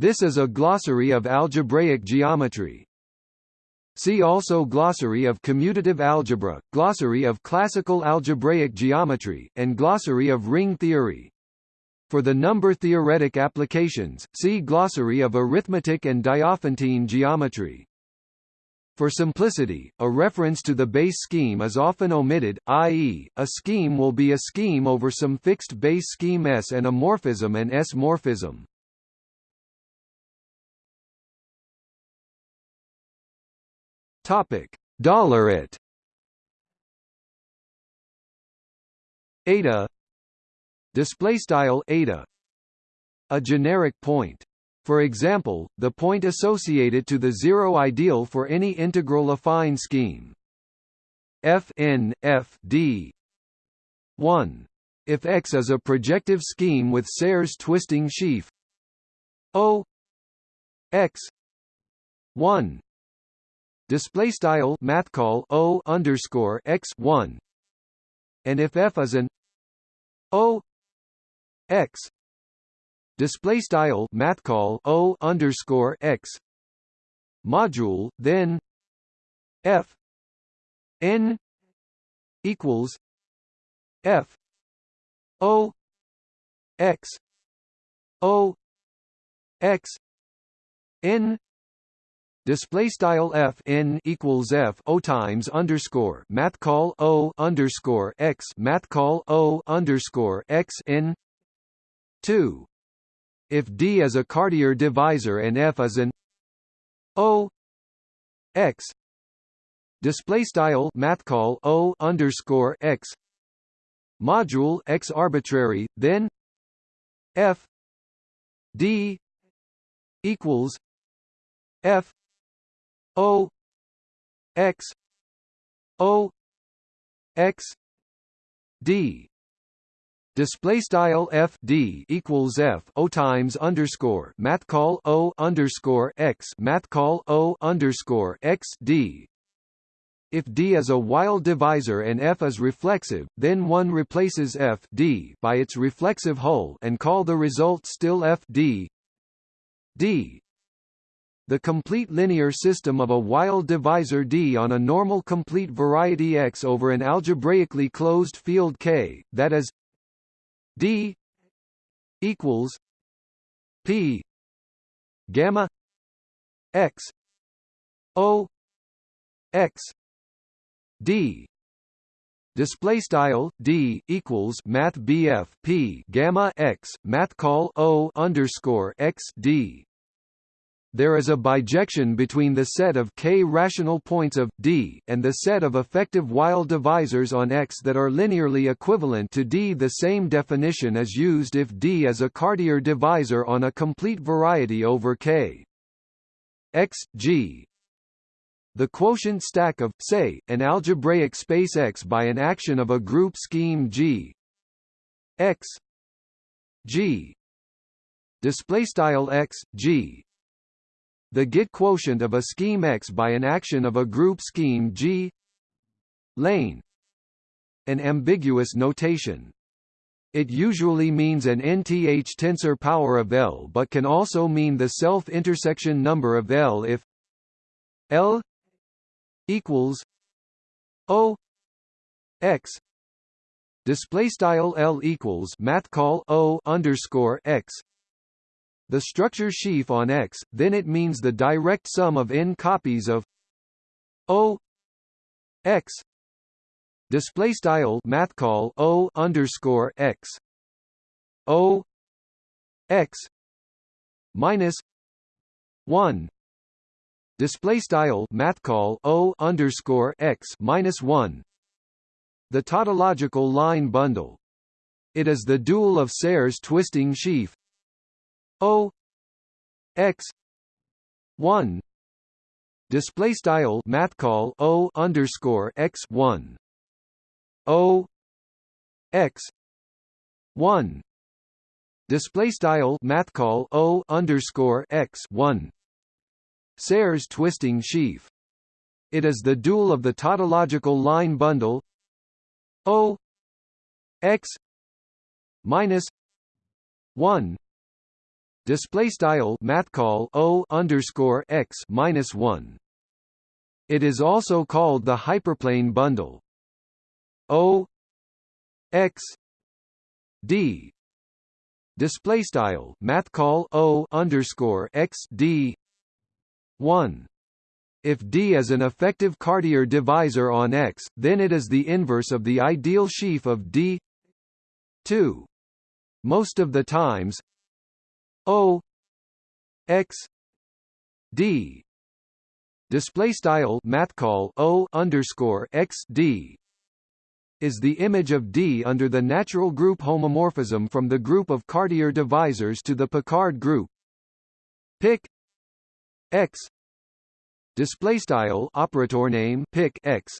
This is a glossary of algebraic geometry. See also Glossary of commutative algebra, Glossary of classical algebraic geometry, and Glossary of ring theory. For the number-theoretic applications, see Glossary of arithmetic and Diophantine geometry. For simplicity, a reference to the base scheme is often omitted, i.e., a scheme will be a scheme over some fixed base scheme S and a morphism and S morphism. Topic: $it. Eta. Display style eta. A generic point. For example the point associated to the zero ideal for any integral affine scheme. F n f d. 1 if x is a projective scheme with Serre's twisting sheaf. O. X. 1 display style math call o underscore x 1 and if f is an o x display style math call o underscore x module then f n equals f o x o x n display style f n equals f o times underscore math call o underscore x math call o underscore x n 2 if d is a Cartier divisor and f is an o x. Display style math call o underscore x. Module x arbitrary then f d equals f o x o x d Display style f d equals f o times underscore math call o underscore x math call o underscore x d. If d is a Weil divisor and f is reflexive, then one replaces f d by its reflexive hull and call the result still f d d. The complete linear system of a Weil divisor D on a normal complete variety X over an algebraically closed field K, that is D equals P gamma X O X D. Display style D equals math BF P gamma X math call O underscore X D there is a bijection between the set of k rational points of D and the set of effective Weil divisors on X that are linearly equivalent to D. The same definition is used if D is a Cartier divisor on a complete variety over K. X G the quotient stack of, say, an algebraic space X by an action of a group scheme G X G display style X G the Git quotient of a scheme X by an action of a group scheme G lane an ambiguous notation. It usually means an nth tensor power of L but can also mean the self-intersection number of L if L equals O X display style L equals math call O underscore X the structure sheaf on X, then it means the direct sum of n copies of O X display style math call O underscore X O X minus one display style math call O underscore X minus one. The tautological line bundle. It is the dual of Serre's twisting sheaf O X one display style math call O underscore X one O X one display style math call O underscore X one Serre's twisting sheaf. It is the dual of the tautological line bundle O X minus one display style math call o underscore x minus one. It is also called the hyperplane bundle. O x d display style math call o underscore x d one. If D is an effective Cartier divisor on X, then it is the inverse of the ideal sheaf of D 2. Most of the times O X D display style math call O underscore X D is the image of D under the natural group homomorphism from the group of Cartier divisors to the Picard group. Pic X display style operator name pic x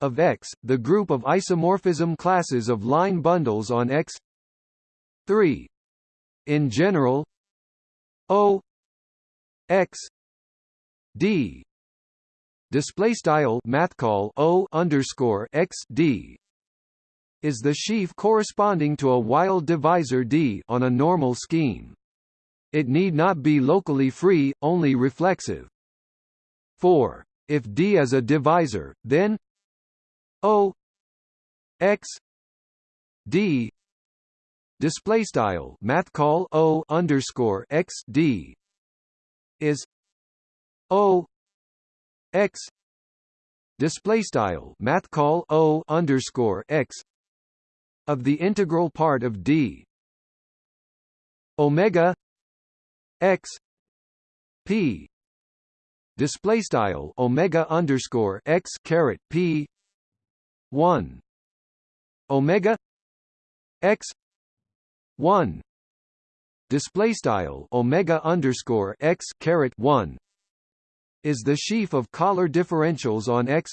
of X, the group of isomorphism classes of line bundles on X 3. In general, O X D display style math call O underscore X D is the sheaf corresponding to a Weil divisor D on a normal scheme. It need not be locally free, only reflexive. 4. If D is a divisor, then O x D display style math call O underscore x D is O x. Display style math call O underscore x of the integral part of D. Omega x p. Display style omega underscore x caret p one. Omega x one. Display style omega underscore x caret one. Is the sheaf of Kähler differentials on x?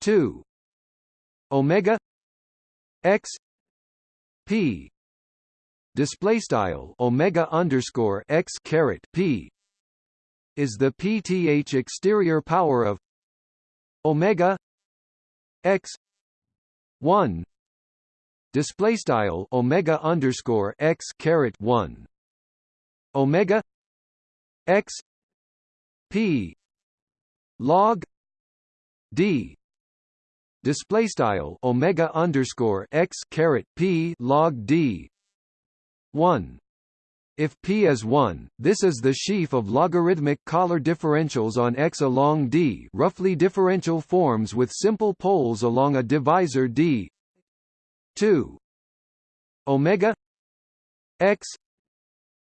two. Omega x p. Display style omega underscore x caret p. Is the pth exterior power of omega x 1 display style omega underscore x caret 1 omega x p log d. Display style omega underscore x caret p log d. 1 if P is 1, this is the sheaf of logarithmic Kähler differentials on X along D. Roughly differential forms with simple poles along a divisor D 2 omega x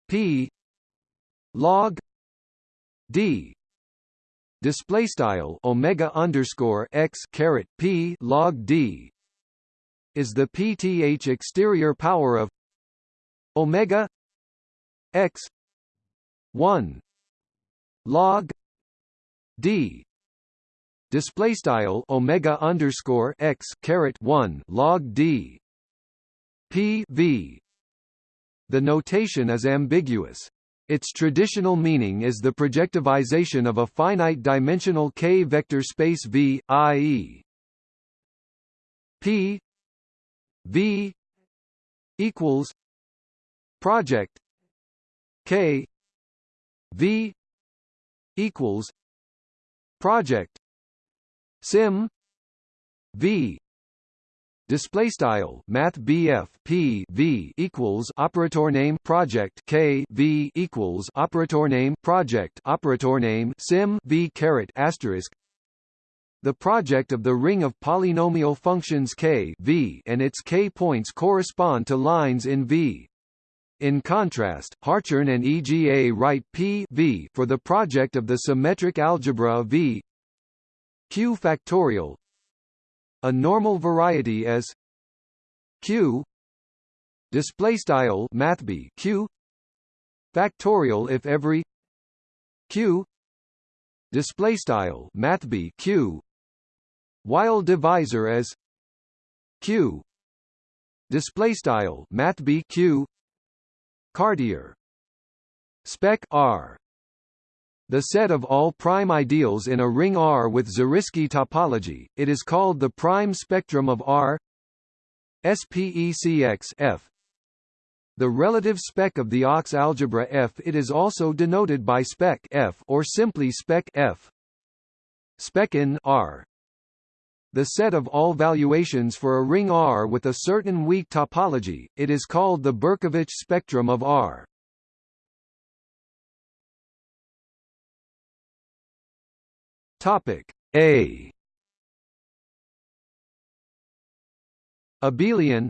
p log d. Display style omega underscore x caret p log d is the pth exterior power of omega x 1 log d display style omega underscore x caret 1 log d p v the notation is ambiguous its traditional meaning is the projectivization of a finite-dimensional k-vector space V, i.e. P V equals project K V equals project sim. V. Display style math BF P V equals operator name project K V equals operator name project operator name sim V caret asterisk. The project of the ring of polynomial functions k v and its k points correspond to lines in V. In contrast, Hartshorne and EGA write P v for the project of the symmetric algebra V Q factorial. A normal variety is Q display style mathb Q factorial if every Q display style mathb Q. Weil divisor as Q display style mathb Q. Cartier. Spec R the set of all prime ideals in a ring R with Zariski topology, it is called the prime spectrum of R SPECX F the relative spec of the OX algebra F. It is also denoted by spec F or simply spec F. Spec in R the set of all valuations for a ring R with a certain weak topology, it is called the Berkovich spectrum of R. Topic A Abelian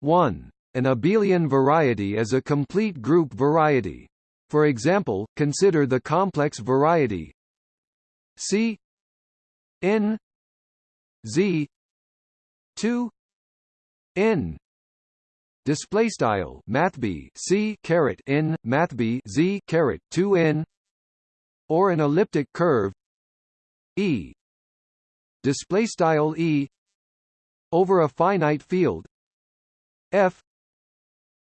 1. An abelian variety is a complete group variety. For example, consider the complex variety C n z 2 n display style math b c caret n math b z caret 2 n or an elliptic curve e. Display style e. Over a finite field. F.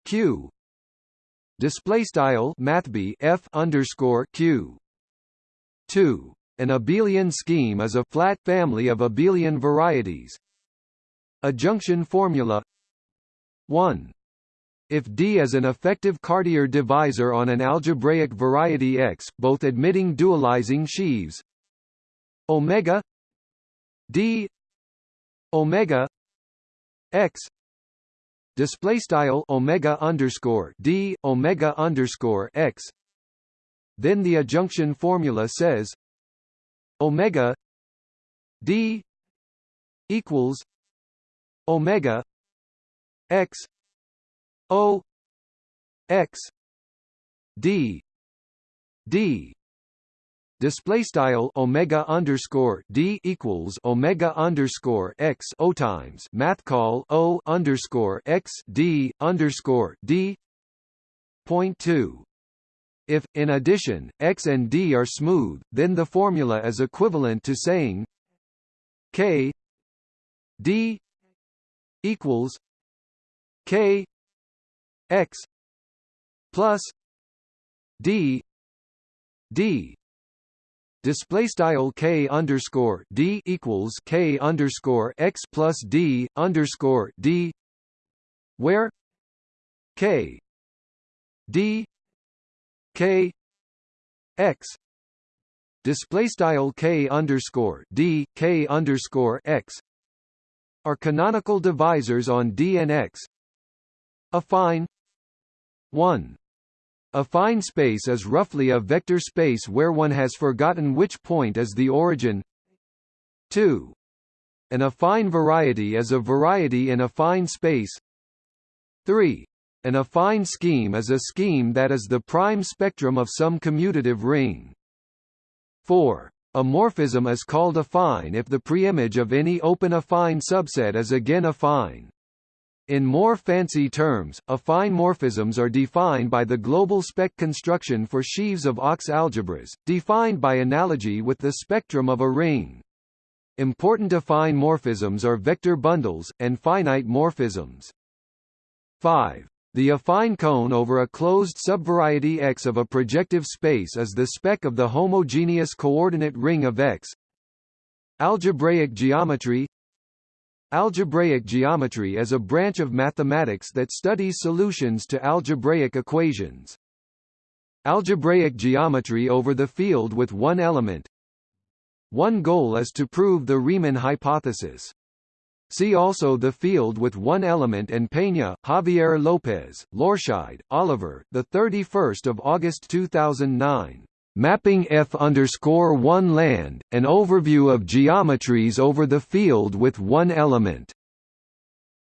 Q. Display style math b f underscore q. 2 an abelian scheme is a flat family of abelian varieties. Adjunction formula. 1. If D is an effective Cartier divisor on an algebraic variety X, both admitting dualizing sheaves omega D omega X display style omega underscore D omega underscore X. Then the adjunction formula says omega d equals omega x o x d d display style omega underscore d equals omega underscore x o times math call o underscore x d underscore d. Point two. If, in addition, x and d are smooth, then the formula is equivalent to saying k d equals k x plus d d display style k underscore d equals k underscore x plus d underscore d where k d k x display style k underscore d k underscore x are canonical divisors on D and X. Affine 1. fine space is roughly a vector space where one has forgotten which point is the origin. 2. An affine variety is a variety in affine space. 3. An affine scheme is a scheme that is the prime spectrum of some commutative ring. 4. A morphism is called affine if the preimage of any open affine subset is again affine. In more fancy terms, affine morphisms are defined by the global spec construction for sheaves of OX algebras, defined by analogy with the spectrum of a ring. Important affine morphisms are vector bundles, and finite morphisms. 5. The affine cone over a closed subvariety X of a projective space is the spec of the homogeneous coordinate ring of X. Algebraic geometry Algebraic geometry is a branch of mathematics that studies solutions to algebraic equations. Algebraic geometry over the field with one element One goal is to prove the Riemann hypothesis. See also the field with one element and Peña, Javier Lopez, Lorscheid, Oliver, the 31st of August 2009. Mapping F underscore one land, an overview of geometries over the field with one element.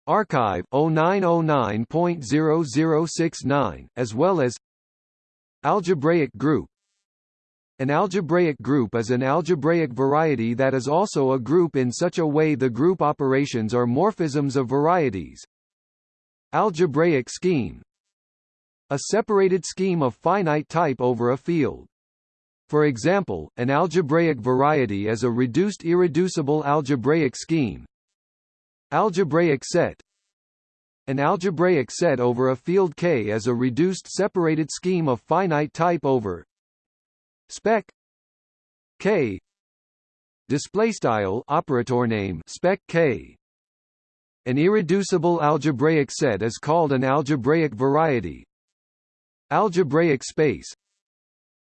arXiv 0909.0069, as well as Algebraic group an algebraic group is an algebraic variety that is also a group in such a way the group operations are morphisms of varieties. Algebraic scheme A separated scheme of finite type over a field. For example, an algebraic variety is a reduced irreducible algebraic scheme. Algebraic set An algebraic set over a field K is a reduced separated scheme of finite type over spec k display style operator name spec k An irreducible algebraic set is called an algebraic variety. Algebraic space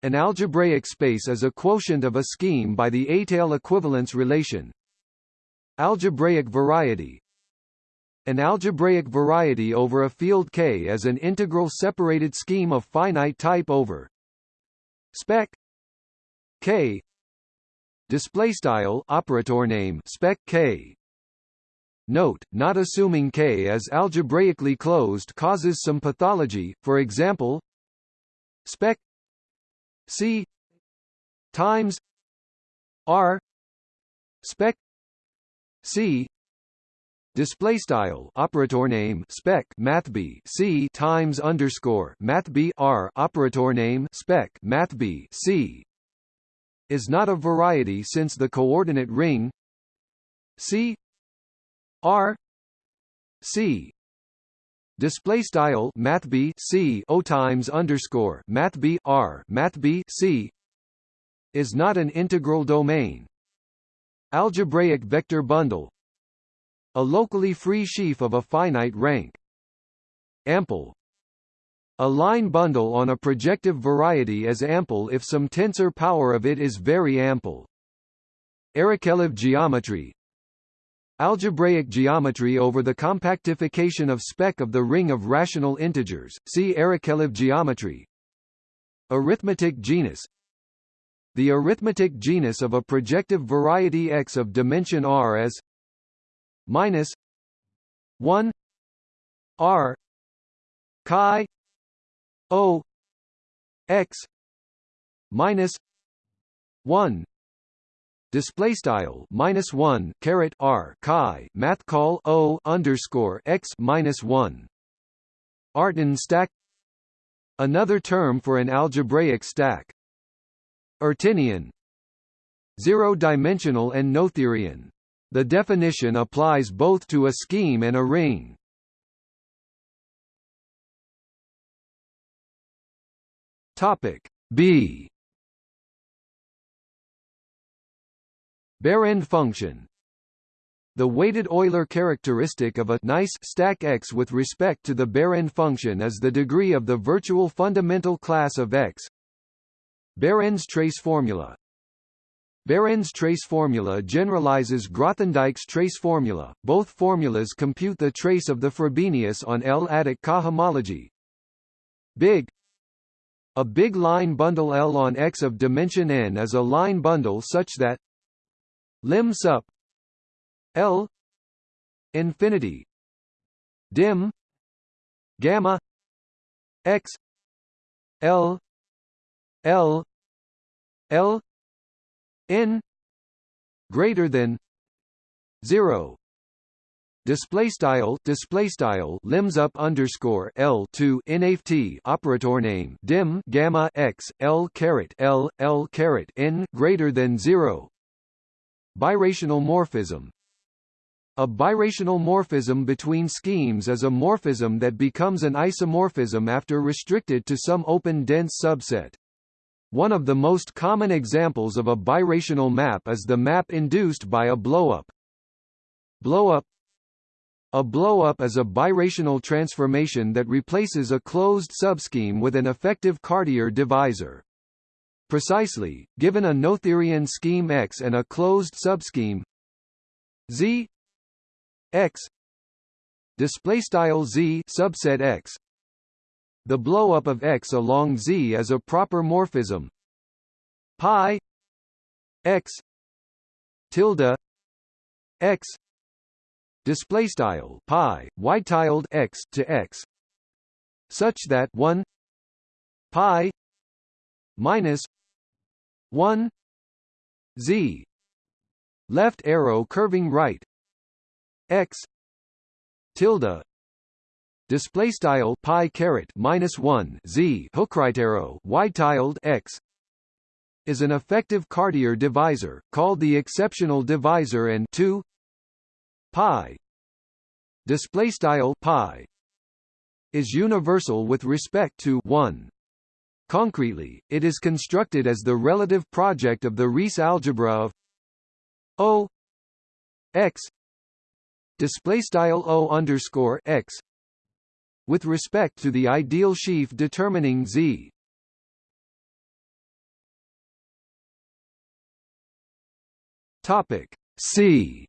An algebraic space is a quotient of a scheme by the étale equivalence relation. Algebraic variety An algebraic variety over a field K is an integral separated scheme of finite type over spec K display style operator name spec K Note, not assuming K is algebraically closed causes some pathology, for example spec C times R spec C display style operator name spec math b c times underscore math b r operator name spec math b c is not a variety since the coordinate ring c R C display style math B C O times underscore math B R math B C is not an integral domain. Algebraic vector bundle a locally free sheaf of a finite rank. Ample a line bundle on a projective variety is ample if some tensor power of it is very ample. Arakelov geometry Algebraic geometry over the compactification of spec of the ring of rational integers, see Arakelov geometry. Arithmetic genus The arithmetic genus of a projective variety X of dimension R is minus 1 R chi O X minus 1 display style minus one caret r chi math call o underscore x minus one. Artin stack. Another term for an algebraic stack. Artinian. Zero-dimensional and Noetherian. The definition applies both to a scheme and a ring. Topic B Behrend function the weighted Euler characteristic of a nice stack X with respect to the Behrend function is the degree of the virtual fundamental class of X. Behrend's trace formula Behrend's trace formula generalizes Grothendieck's trace formula. Both formulas compute the trace of the Frobenius on L-adic cohomology. Big A big line bundle L on X of dimension n is a line bundle such that lim sup L infinity dim gamma x L L L n greater than 0 display style display style limbs up underscore l to nft operator name dim gamma x l caret l l caret n greater than zero Birational morphism A birational morphism between schemes is a morphism that becomes an isomorphism after restricted to some open dense subset. One of the most common examples of a birational map is the map induced by a blowup. Blowup a blowup is a birational transformation that replaces a closed subscheme with an effective Cartier divisor. Precisely, given a Noetherian scheme X and a closed subscheme Z X display style Z subset X the blowup of X along Z is a proper morphism. Pi X tilde X display style pi y tilde X to X such that 1 pi minus 1 z. Left arrow curving right. X. Tilde. Display style pi caret minus 1 z. Hook right arrow y tilde x. Is an effective Cartier divisor called the exceptional divisor and 2 pi. Display style pi. Is universal with respect to 1 Concretely, it is constructed as the relative project of the Rees algebra of O x display style o underscore x with respect to the ideal sheaf determining z. Topic C.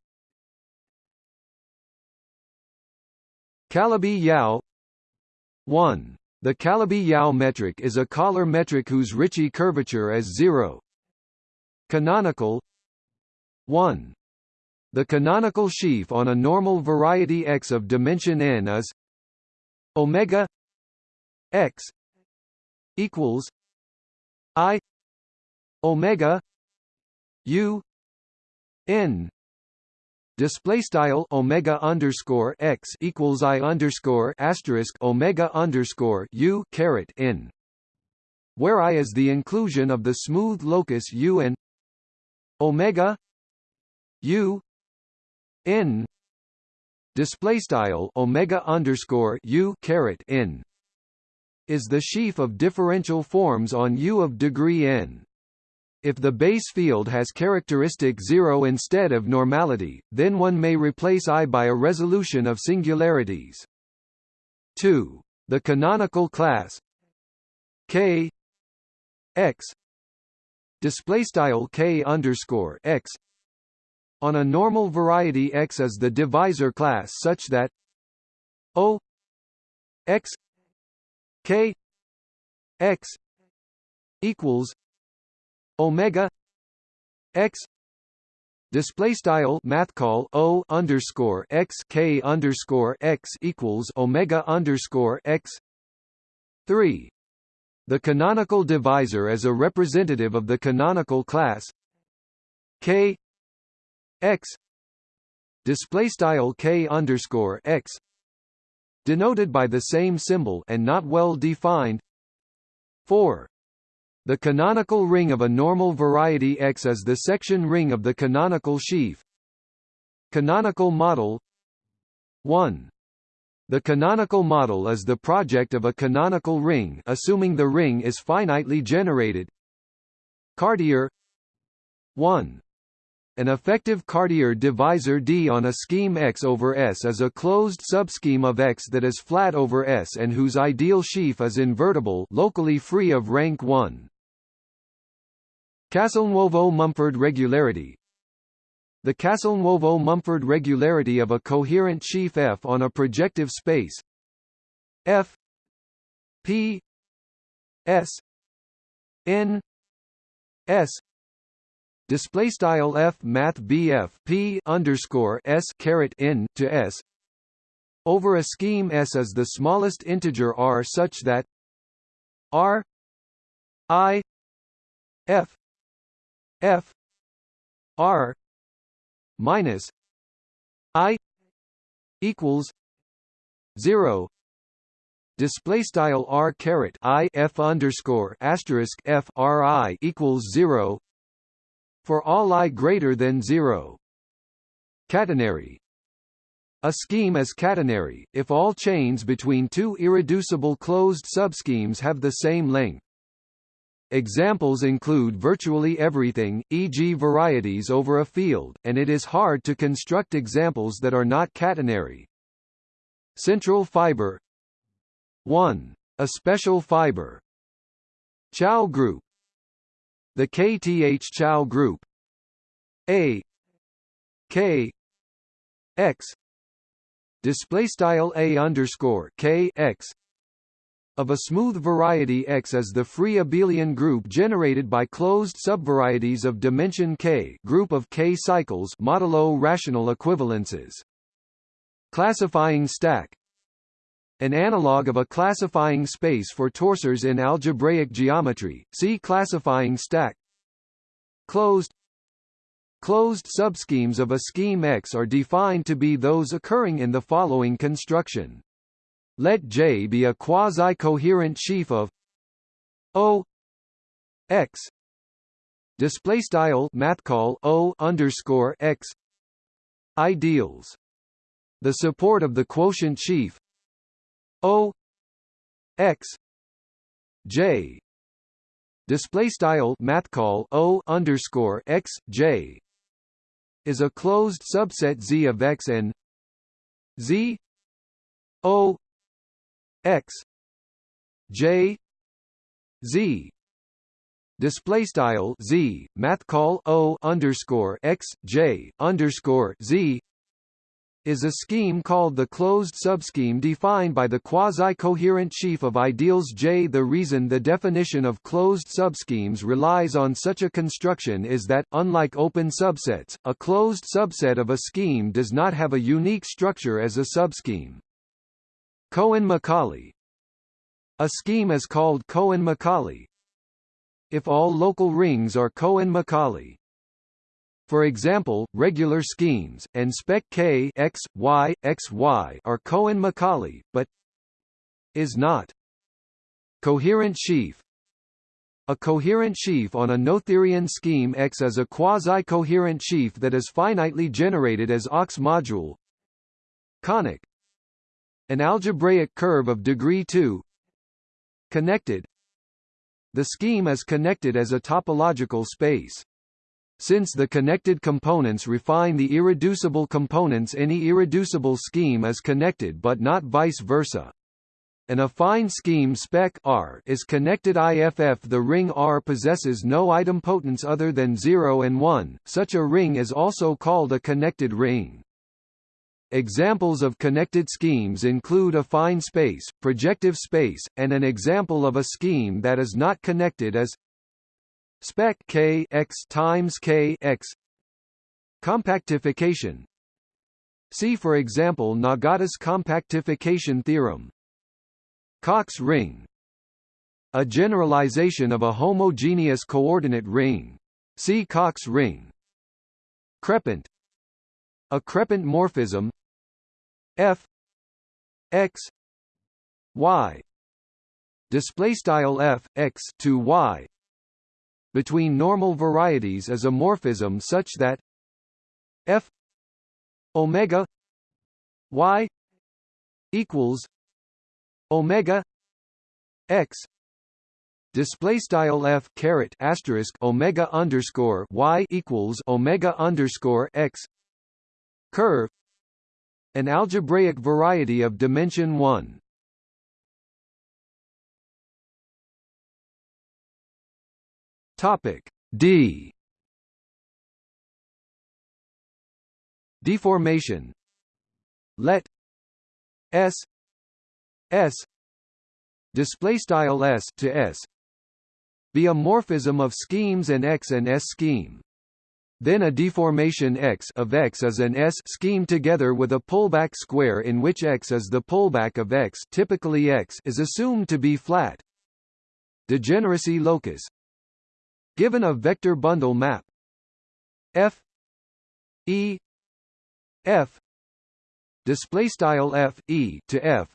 Calabi-Yau 1. The Calabi-Yau metric is a Kähler metric whose Ricci curvature is zero. Canonical 1. The canonical sheaf on a normal variety X of dimension n is omega X equals I omega U n display style omega underscore x equals i underscore asterisk omega underscore u caret n, where i is the inclusion of the smooth locus u and omega u n display style omega underscore u caret n is the sheaf of differential forms on u of degree n. If the base field has characteristic zero instead of normality, then one may replace I by a resolution of singularities. 2. The canonical class K X on a normal variety X is the divisor class such that O X K X equals omega x display style math call o underscore x k underscore x equals omega underscore x three. The canonical divisor is a representative of the canonical class k x display style k underscore x denoted by the same symbol and not well defined. Four. The canonical ring of a normal variety X is the section ring of the canonical sheaf. Canonical model 1. The canonical model is the project of a canonical ring assuming the ring is finitely generated. Cartier 1. An effective Cartier divisor D on a scheme X over S is a closed subscheme of X that is flat over S and whose ideal sheaf is invertible locally free of rank 1. Castelnuovo-Mumford regularity The Castelnuovo-Mumford regularity of a coherent sheaf F on a projective space F P S N S display style F math BF P underscore S caret N to S. Over a scheme S is the smallest integer R such that R I F F R minus I equals zero. Display style r caret i f underscore asterisk f r i equals zero for all i greater than zero. Catenary a scheme is catenary, if all chains between two irreducible closed subschemes have the same length. Examples include virtually everything, e.g. varieties over a field, and it is hard to construct examples that are not catenary. Central fiber 1. A special fiber Chow group The KTH Chow group. A. K. X. Display style A underscore K X. Of a smooth variety X is the free abelian group generated by closed subvarieties of dimension K group of K cycles modulo rational equivalences. Classifying stack an analog of a classifying space for torsors in algebraic geometry, see classifying stack. Closed. Closed subschemes of a scheme X are defined to be those occurring in the following construction. Let J be a quasi-coherent sheaf of O X. Display style O underscore X. Ideals. The support of the quotient sheaf O X J. Display style math call O underscore X J. Is a closed subset Z of X and z. O x j. Z. Display style z math call o underscore x j underscore z is a scheme called the closed subscheme defined by the quasi-coherent sheaf of ideals J. The reason the definition of closed subschemes relies on such a construction is that, unlike open subsets, a closed subset of a scheme does not have a unique structure as a subscheme. Cohen-Macaulay A scheme is called Cohen-Macaulay if all local rings are Cohen-Macaulay. For example, regular schemes, and spec K x, y, x, y are Cohen-Macaulay, but is not. Coherent sheaf A coherent sheaf on a Noetherian scheme X is a quasi-coherent sheaf that is finitely generated as AUX module Conic An algebraic curve of degree 2 Connected The scheme is connected as a topological space. Since the connected components refine the irreducible components any irreducible scheme is connected but not vice versa. An affine scheme spec R is connected IFF the ring R possesses no idempotence other than 0 and 1, such a ring is also called a connected ring. Examples of connected schemes include affine space, projective space, and an example of a scheme that is not connected is spec k x times k x. Compactification. See for example Nagata's compactification theorem. Cox ring. A generalization of a homogeneous coordinate ring. See Cox ring. Crepant. A crepant morphism. F. X. Y. Display style f x to y between normal varieties is a morphism such that f omega y equals omega x display style f caret asterisk omega underscore y equals omega underscore x curve an algebraic variety of dimension 1 Topic D Deformation Let S S display style S to S be a morphism of schemes and X and S scheme. Then a deformation X of X is an S scheme together with a pullback square in which X is the pullback of X typically X is assumed to be flat. Degeneracy locus Given a vector bundle map. F. E. F. Display style F E to F.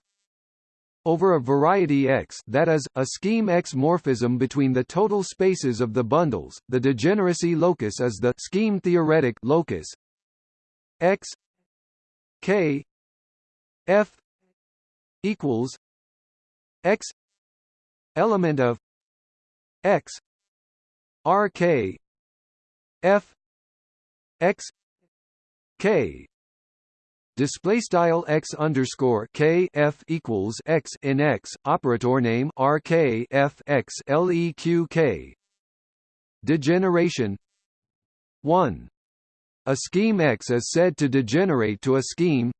Over a variety X that is, a scheme X morphism between the total spaces of the bundles, the degeneracy locus is the scheme theoretic locus. X. K. F. equals X element of X RK F X K. Display style x underscore k f equals x in x operator name r k f x l e q k. Degeneration. 1 a scheme x is said to degenerate to a scheme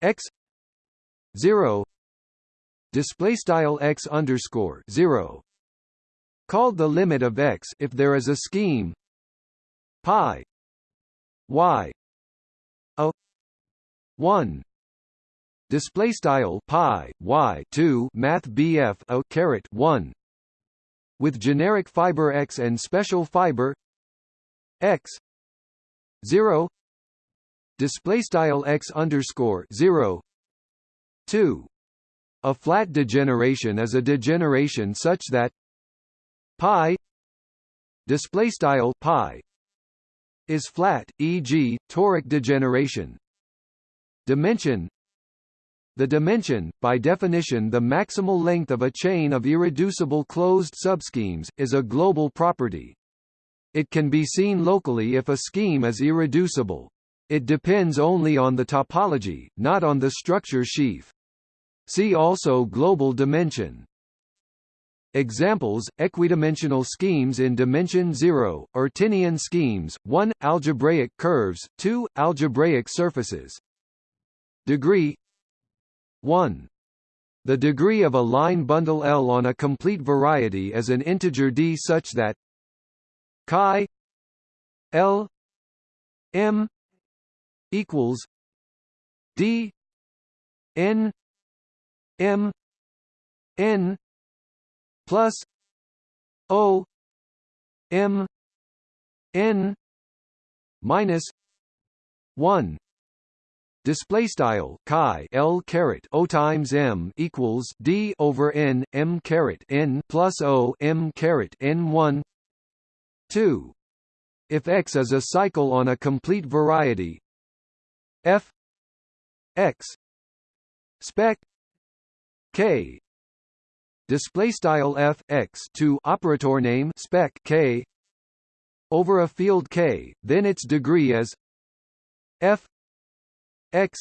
x 0 display style x underscore 0 called the limit of x if there is a scheme. Pi. Y. A. 1 display style pi y 2 math bf a caret 1 with generic fiber x and special fiber x 0 display style x underscore 0 2 a flat degeneration is a degeneration such that pi display style pi is flat e.g. toric degeneration dimension the dimension, by definition the maximal length of a chain of irreducible closed subschemes, is a global property. It can be seen locally if a scheme is irreducible. It depends only on the topology, not on the structure sheaf. See also global dimension. Examples, equidimensional schemes in dimension 0, Artinian schemes, 1, algebraic curves, 2, algebraic surfaces. Degree 1. The degree of a line bundle L on a complete variety is an integer d such that chi L M equals D N M N plus O M N minus one. Display style chi L caret O times M equals D over N M caret N plus O M caret N 1 2 if X is a cycle on a complete variety F X spec K display style f x to operator name spec k. Over a field k. Then its degree is f x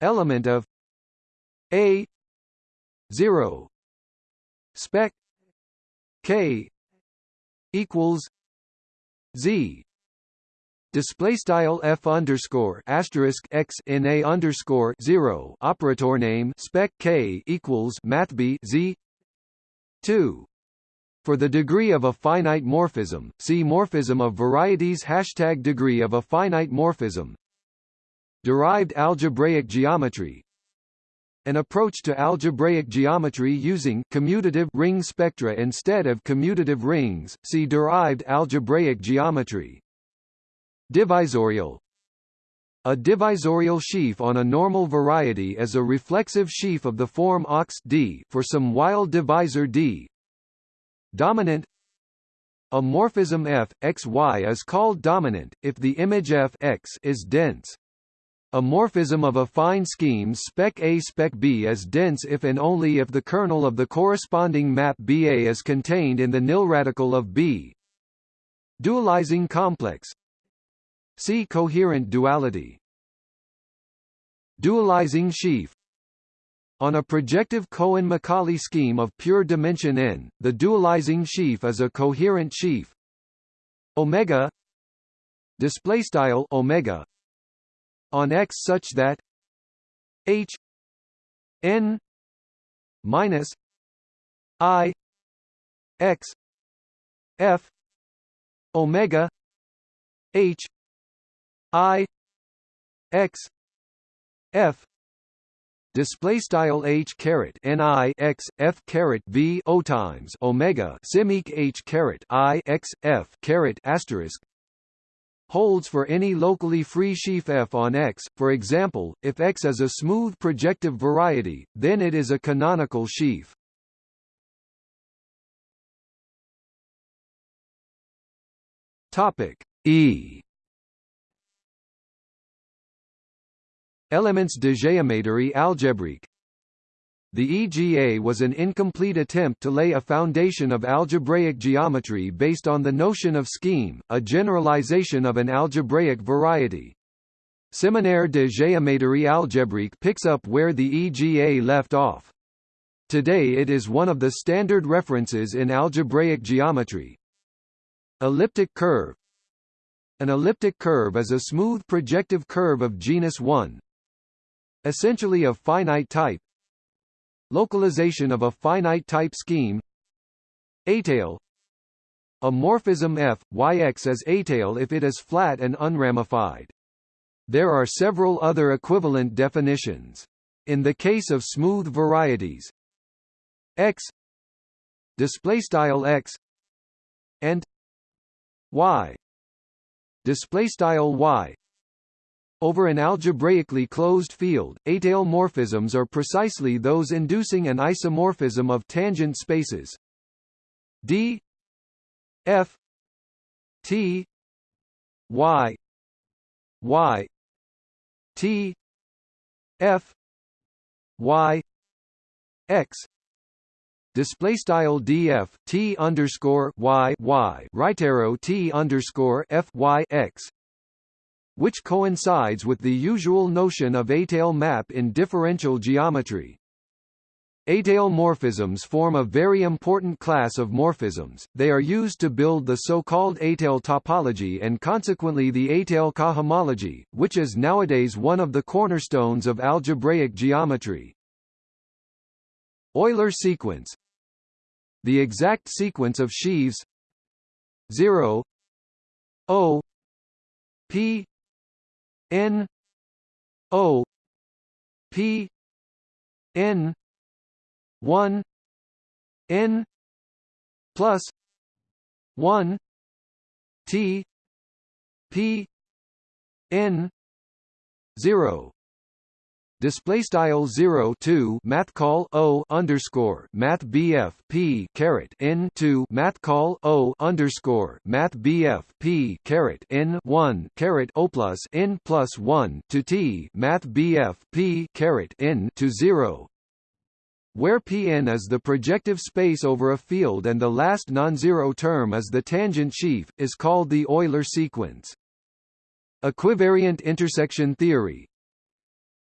element of a 0 spec k equals z display style f underscore asterisk x in a underscore zero operator name spec k equals math b z two. For the degree of a finite morphism, see morphism of varieties hashtag degree of a finite morphism. Derived algebraic geometry An approach to algebraic geometry using commutative ring spectra instead of commutative rings, see derived algebraic geometry. Divisorial A divisorial sheaf on a normal variety is a reflexive sheaf of the form ox D for some Weil divisor D. Dominant A morphism f, x, y is called dominant, if the image f x is dense. A morphism of affine scheme spec A spec B is dense if and only if the kernel of the corresponding map BA is contained in the nilradical of B. Dualizing complex See coherent duality. Dualizing sheaf on a projective Cohen-Macaulay scheme of pure dimension n, the dualizing sheaf is a coherent sheaf. Omega display style omega on X such that H n minus I X F omega H I X F display style h caret n i x f caret v o times omega simic h caret i x f caret asterisk holds for any locally free sheaf f on X. For example, if X is a smooth projective variety, then it is a canonical sheaf. Topic E Elements de géométrie algébrique The EGA was an incomplete attempt to lay a foundation of algebraic geometry based on the notion of scheme, a generalization of an algebraic variety. Séminaire de géométrie algébrique picks up where the EGA left off. Today it is one of the standard references in algebraic geometry. Elliptic curve An elliptic curve is a smooth projective curve of genus 1, essentially of finite type localization of a finite type scheme étale a morphism f, yx is étale if it is flat and unramified. There are several other equivalent definitions. In the case of smooth varieties, x display style x and y display style y over an algebraically closed field, étale morphisms are precisely those inducing an isomorphism of tangent spaces. D f t y y t f y x. Display style df t underscore y y. Right arrow t underscore f y x which coincides with the usual notion of étale map in differential geometry. Étale morphisms form a very important class of morphisms, they are used to build the so-called étale topology and consequently the étale cohomology, which is nowadays one of the cornerstones of algebraic geometry. Euler sequence. The exact sequence of sheaves. 0 O. P N O P N one N plus one T P N zero display style 0 2 math call o underscore math bf p caret n 2 math call o underscore math bf p caret n 1 caret o plus n plus 1 to t math bf p caret n to 0 where Pn is the projective space over a field and the last non-zero term is the tangent sheaf, is called the Euler sequence. Equivariant intersection theory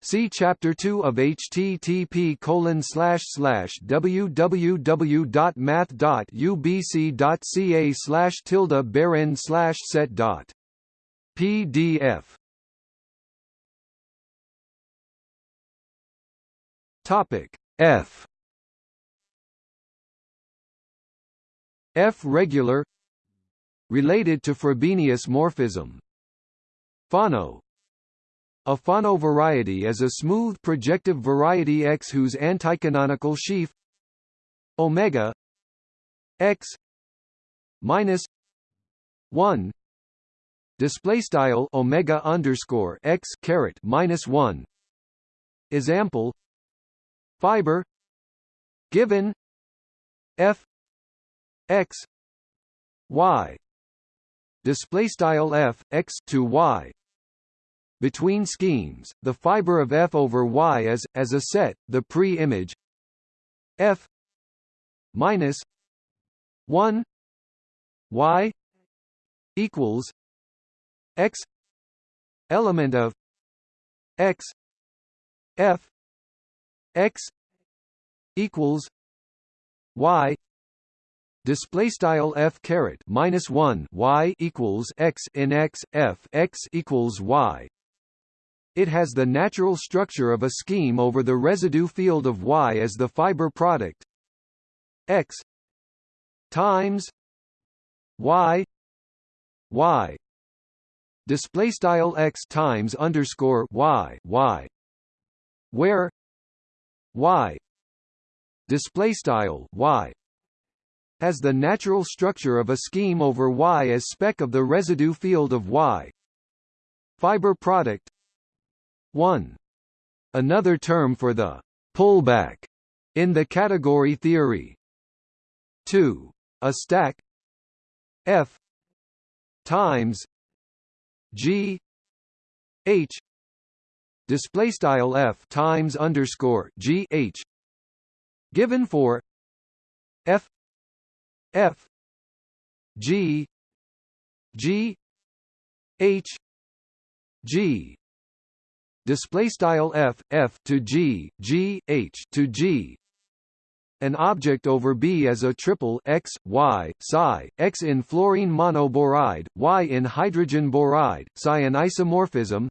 See Chapter 2 of http www.math.ubc.ca slash tilde baron slash set dot. Pdf Topic F. F regular related to Frobenius morphism. Fano a Fano variety is a smooth projective variety X whose anticanonical sheaf omega X minus 1 display style omega underscore X caret minus 1 example fiber given f x y display style f x to y between schemes the fiber of f over y is as a set the pre-image. F minus 1 y equals x element of x f x equals y display style f caret minus 1 y equals x in x f x equals y it has the natural structure of a scheme over the residue field of y as the fiber product. X times y y. Display style x times underscore y y. Where y display style y has the natural structure of a scheme over y as spec of the residue field of y. Fiber product 1 another term for the pullback in the category theory. 2 a stack. F. Times. G. H. Display style f times underscore g h. Given for f. F. G. G. H. G display style f f to g g h to g. An object over B as a triple x, y, psi, x in fluorine monoboride, y in hydrogen boride, psi an isomorphism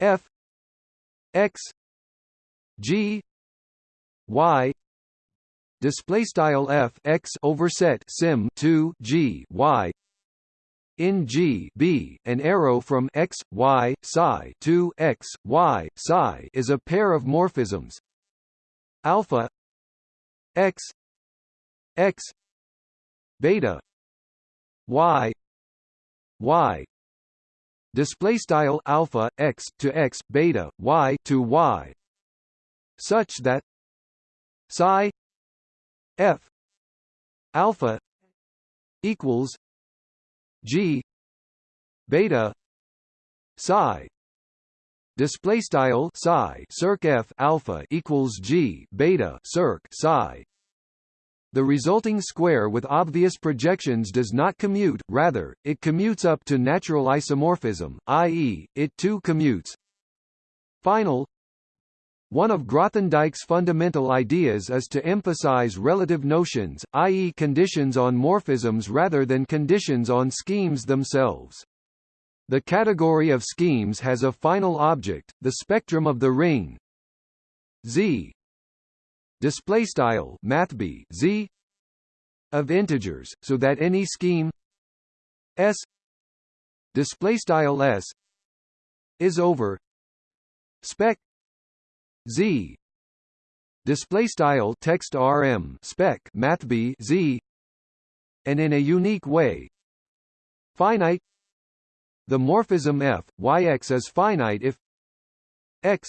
f x g y display style f x overset sim 2 g y in G B, an arrow from x, y, psi to x, y, psi is a pair of morphisms. Alpha x x beta y y. Display style alpha x to x beta y to y. Such that psi f alpha equals g beta psi display style psi circ f alpha equals g beta circ psi The resulting square with obvious projections does not commute, rather, it commutes up to natural isomorphism, i.e., it too commutes. Final One of Grothendieck's fundamental ideas is to emphasize relative notions, i.e. conditions on morphisms rather than conditions on schemes themselves. The category of schemes has a final object, the spectrum of the ring. Z. Display style mathb Z. Of integers so that any scheme S. Display style S. is over. Spec Z. Display style text rm spec mathb Z. And in a unique way. Finite. The morphism f yx is finite if x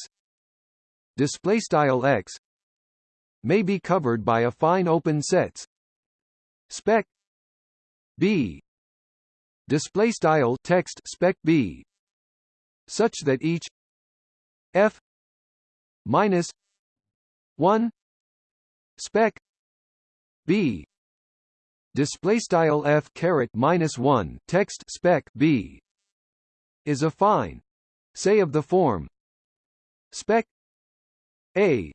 display style x may be covered by affine open sets. Spec b. Display style text spec b. Such that each f minus 1 spec b. Display style f caret minus 1 text spec b is affine say of the form spec a.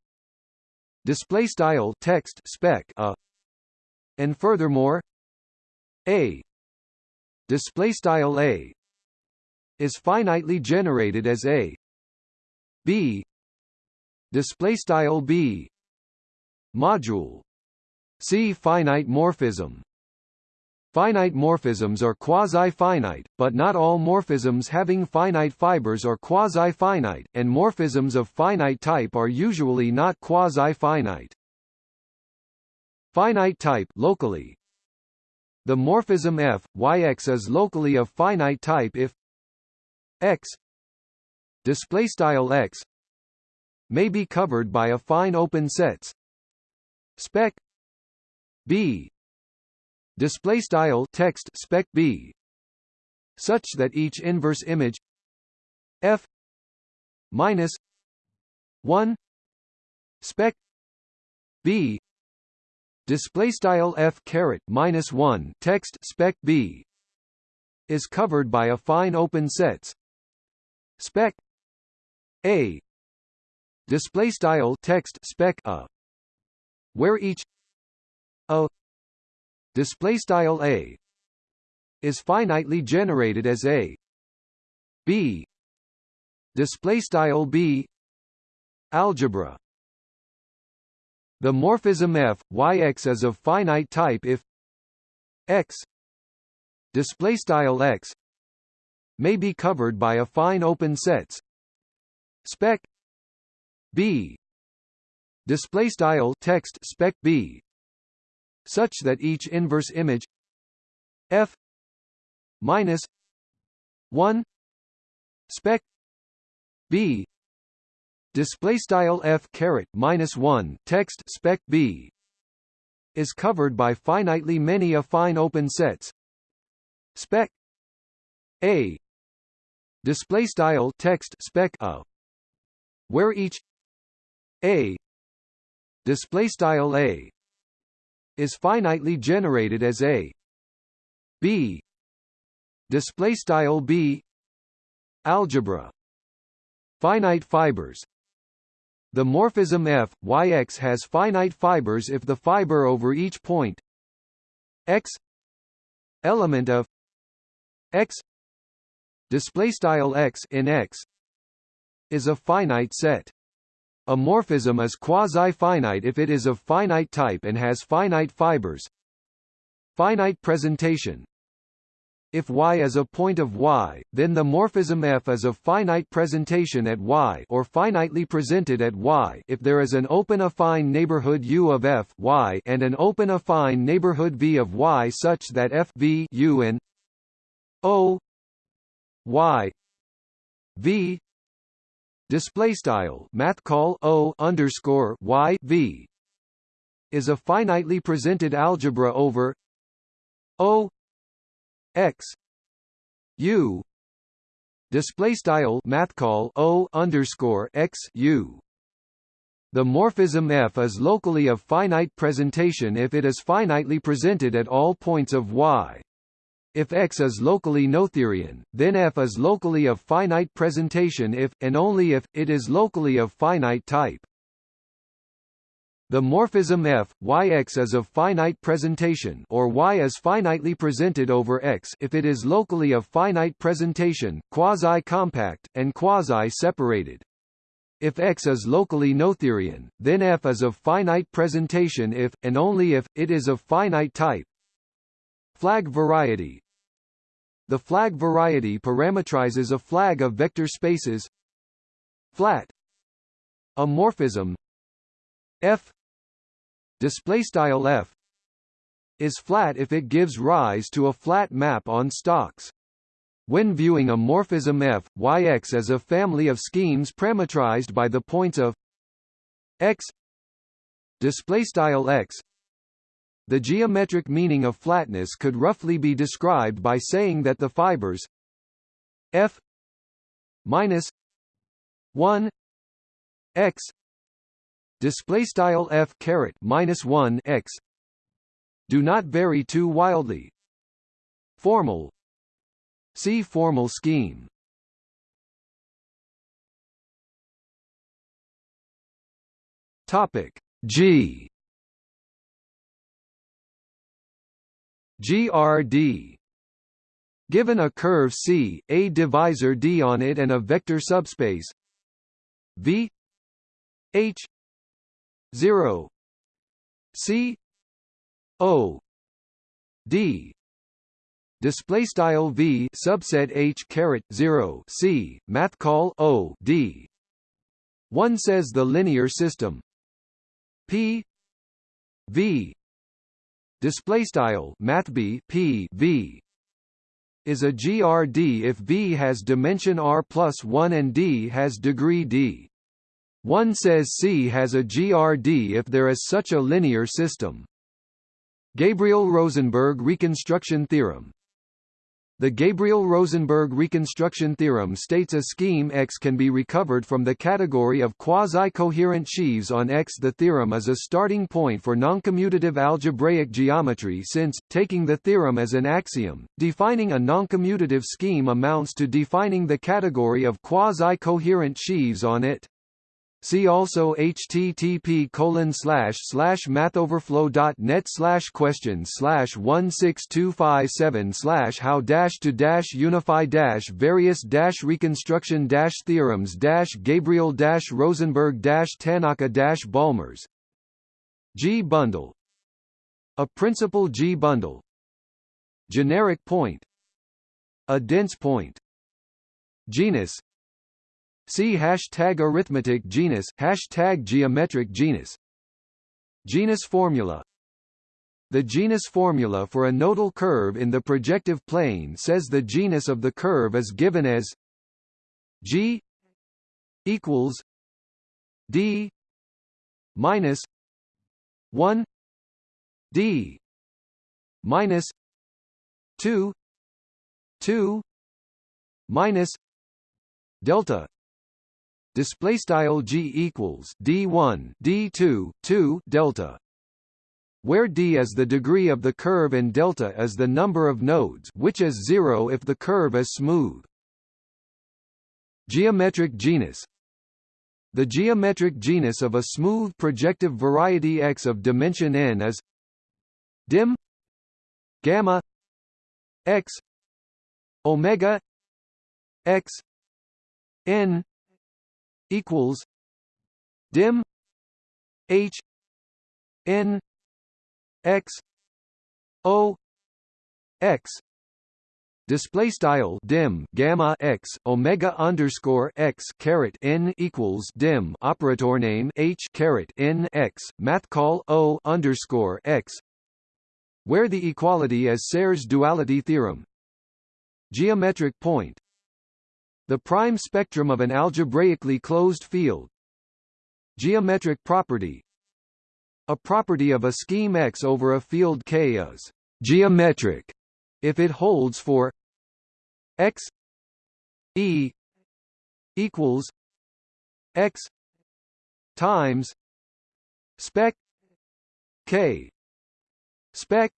Display style text spec a. And furthermore a. Display style a is finitely generated as a. B display style b. Module. See finite morphism. Finite morphisms are quasi-finite, but not all morphisms having finite fibers are quasi-finite, and morphisms of finite type are usually not quasi-finite. Finite type locally. The morphism f, yx is locally of finite type if x. Display style x may be covered by affine open sets spec b. Display style text spec b. Such that each inverse image f minus 1 spec b. Display style f caret minus 1 text spec b. Is covered by affine open sets spec a display style text spec a. Where each a display style a is finitely generated as a. B. Display style b. Algebra. The morphism f yx is of finite type if x display style x may be covered by affine open sets. Spec b. Display style text spec b. Such that each inverse image f minus 1 spec b. Display style f caret minus 1 text spec b. Is covered by finitely many affine open sets. Spec a. Display style text spec a. Where each a display style a is finitely generated as a. B display style b algebra. Finite fibers. The morphism f yx has finite fibers if the fiber over each point. X element of x display style x in x is a finite set a morphism is quasi-finite if it is of finite type and has finite fibers. Finite presentation if y is a point of y, then the morphism f is of finite presentation at y or finitely presented at y if there is an open affine neighborhood U of f y and an open affine neighborhood V of y such that f v U and O y V display style math call o underscore y v is a finitely presented algebra over o x u display style math call o underscore x u The morphism F is locally of finite presentation if it is finitely presented at all points of Y. If X is locally Noetherian, then F is locally of finite presentation if, and only if, it is locally of finite type. The morphism f, yx is of finite presentation or y is finitely presented over x if it is locally of finite presentation, quasi-compact, and quasi-separated. If X is locally Noetherian, then F is of finite presentation if, and only if, it is of finite type. Flag variety The flag variety parametrizes a flag of vector spaces. Flat. A morphism F. Display f. Is flat if it gives rise to a flat map on stalks. When viewing a morphism f, yx as a family of schemes parametrized by the points of x. Display x the geometric meaning of flatness could roughly be described by saying that the fibers f minus 1 x display style f caret minus 1 x do not vary too wildly. Formal see formal scheme. Topic g grd Given a curve C, a divisor D on it and a vector subspace. V. H. 0 C. O. D. Display style V subset H caret 0 C math call O D. One says the linear system. P. V display style math B P V is a GRD if V has dimension R plus 1 and D has degree D. One says C has a GRD if there is such a linear system. Gabriel-Rosenberg reconstruction theorem The Gabriel-Rosenberg reconstruction theorem states a scheme X can be recovered from the category of quasi-coherent sheaves on X. The theorem is a starting point for noncommutative algebraic geometry since, taking the theorem as an axiom, defining a noncommutative scheme amounts to defining the category of quasi-coherent sheaves on it. See also http colon slash slash mathoverflow.net slash question slash one six two five seven slash how dash to dash unify dash various dash reconstruction dash theorems dash Gabriel dash Rosenberg dash Tanaka dash Balmers. G bundle. A principal G bundle. Generic point. A dense point. Genus See hashtag arithmetic genus hashtag geometric genus. Genus formula. The genus formula for a nodal curve in the projective plane says the genus of the curve is given as G equals D minus 1 D minus 2 2 minus delta display style g equals d1 d2 2 delta where d is the degree of the curve and delta is the number of nodes which is 0 if the curve is smooth. Geometric genus. The geometric genus of a smooth projective variety X of dimension n is dim gamma x omega x n equals dim h n x o x. Display style dim gamma x omega underscore x caret n equals dim operator name h caret n x math call o underscore x where the equality is Serre's duality theorem. Geometric point the prime spectrum of an algebraically closed field. Geometric property. A property of a scheme X over a field K is «geometric» if it holds for X E equals X times spec k spec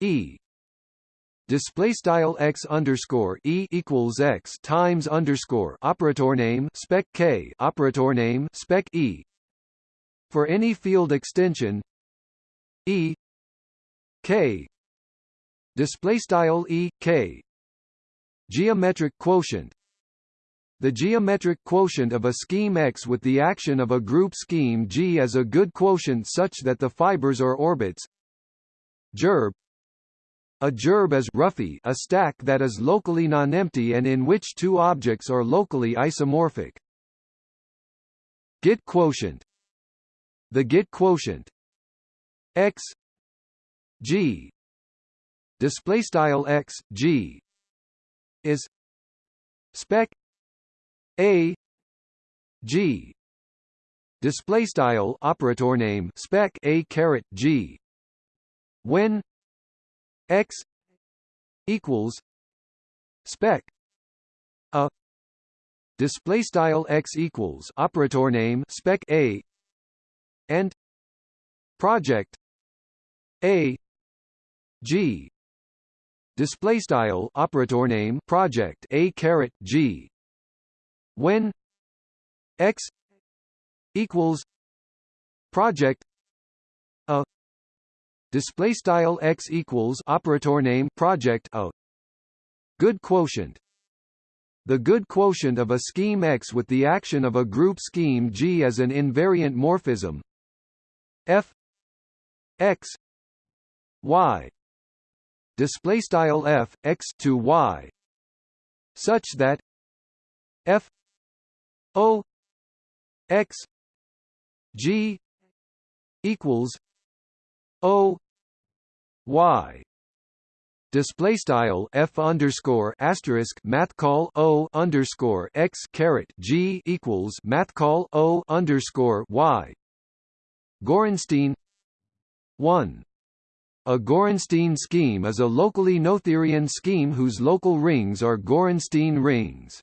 e display style x underscore e equals x times underscore operator name spec k operator name spec e. For any field extension e k. Display style e k. Geometric quotient. The geometric quotient of a scheme X with the action of a group scheme G is a good quotient such that the fibers are orbits gerbe a gerbe is roughly a stack that is locally non-empty and in which two objects are locally isomorphic. Git quotient. The Git quotient. X. G. Display style x g. Is. Spec. A. G. Display style operator name spec a caret g. When x equals spec a display style x equals operator name spec a and project a g display style operator name project a caret g when x equals project a display style x equals operator name project a. Good quotient. The good quotient of a scheme X with the action of a group scheme G as an invariant morphism. F x y. Display style f x to y. Such that f o x g equals o y display style f underscore asterisk math call o underscore x caret g equals math call o underscore y Gorenstein 1 a Gorenstein scheme is a locally Noetherian scheme whose local rings are Gorenstein rings.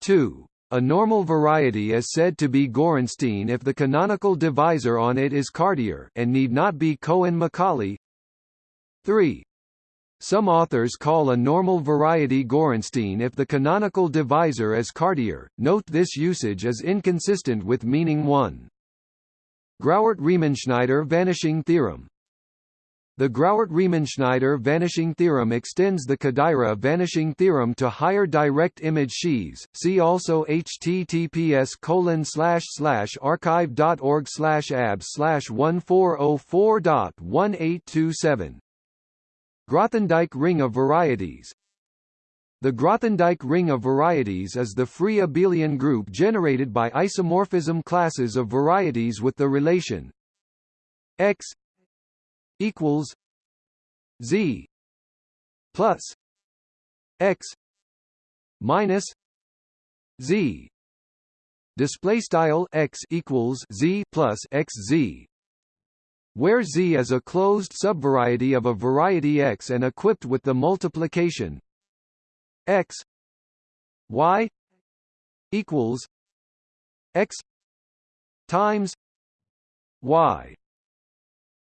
2. A normal variety is said to be Gorenstein if the canonical divisor on it is Cartier and need not be Cohen-Macaulay. 3. Some authors call a normal variety Gorenstein if the canonical divisor is Cartier. Note this usage is inconsistent with meaning 1. Grauert-Riemenschneider vanishing theorem The Grauert-Riemenschneider vanishing theorem extends the Kodaira vanishing theorem to higher direct image sheaves. See also https colon slash slash arXiv.org slash abs slash 1404.1827. Grothendieck ring of varieties. The Grothendieck ring of varieties is the free abelian group generated by isomorphism classes of varieties with the relation x equals Z plus X minus Z. Display style X equals Z plus X Z where Z is a closed subvariety of a variety X and equipped with the multiplication X Y equals X times Y.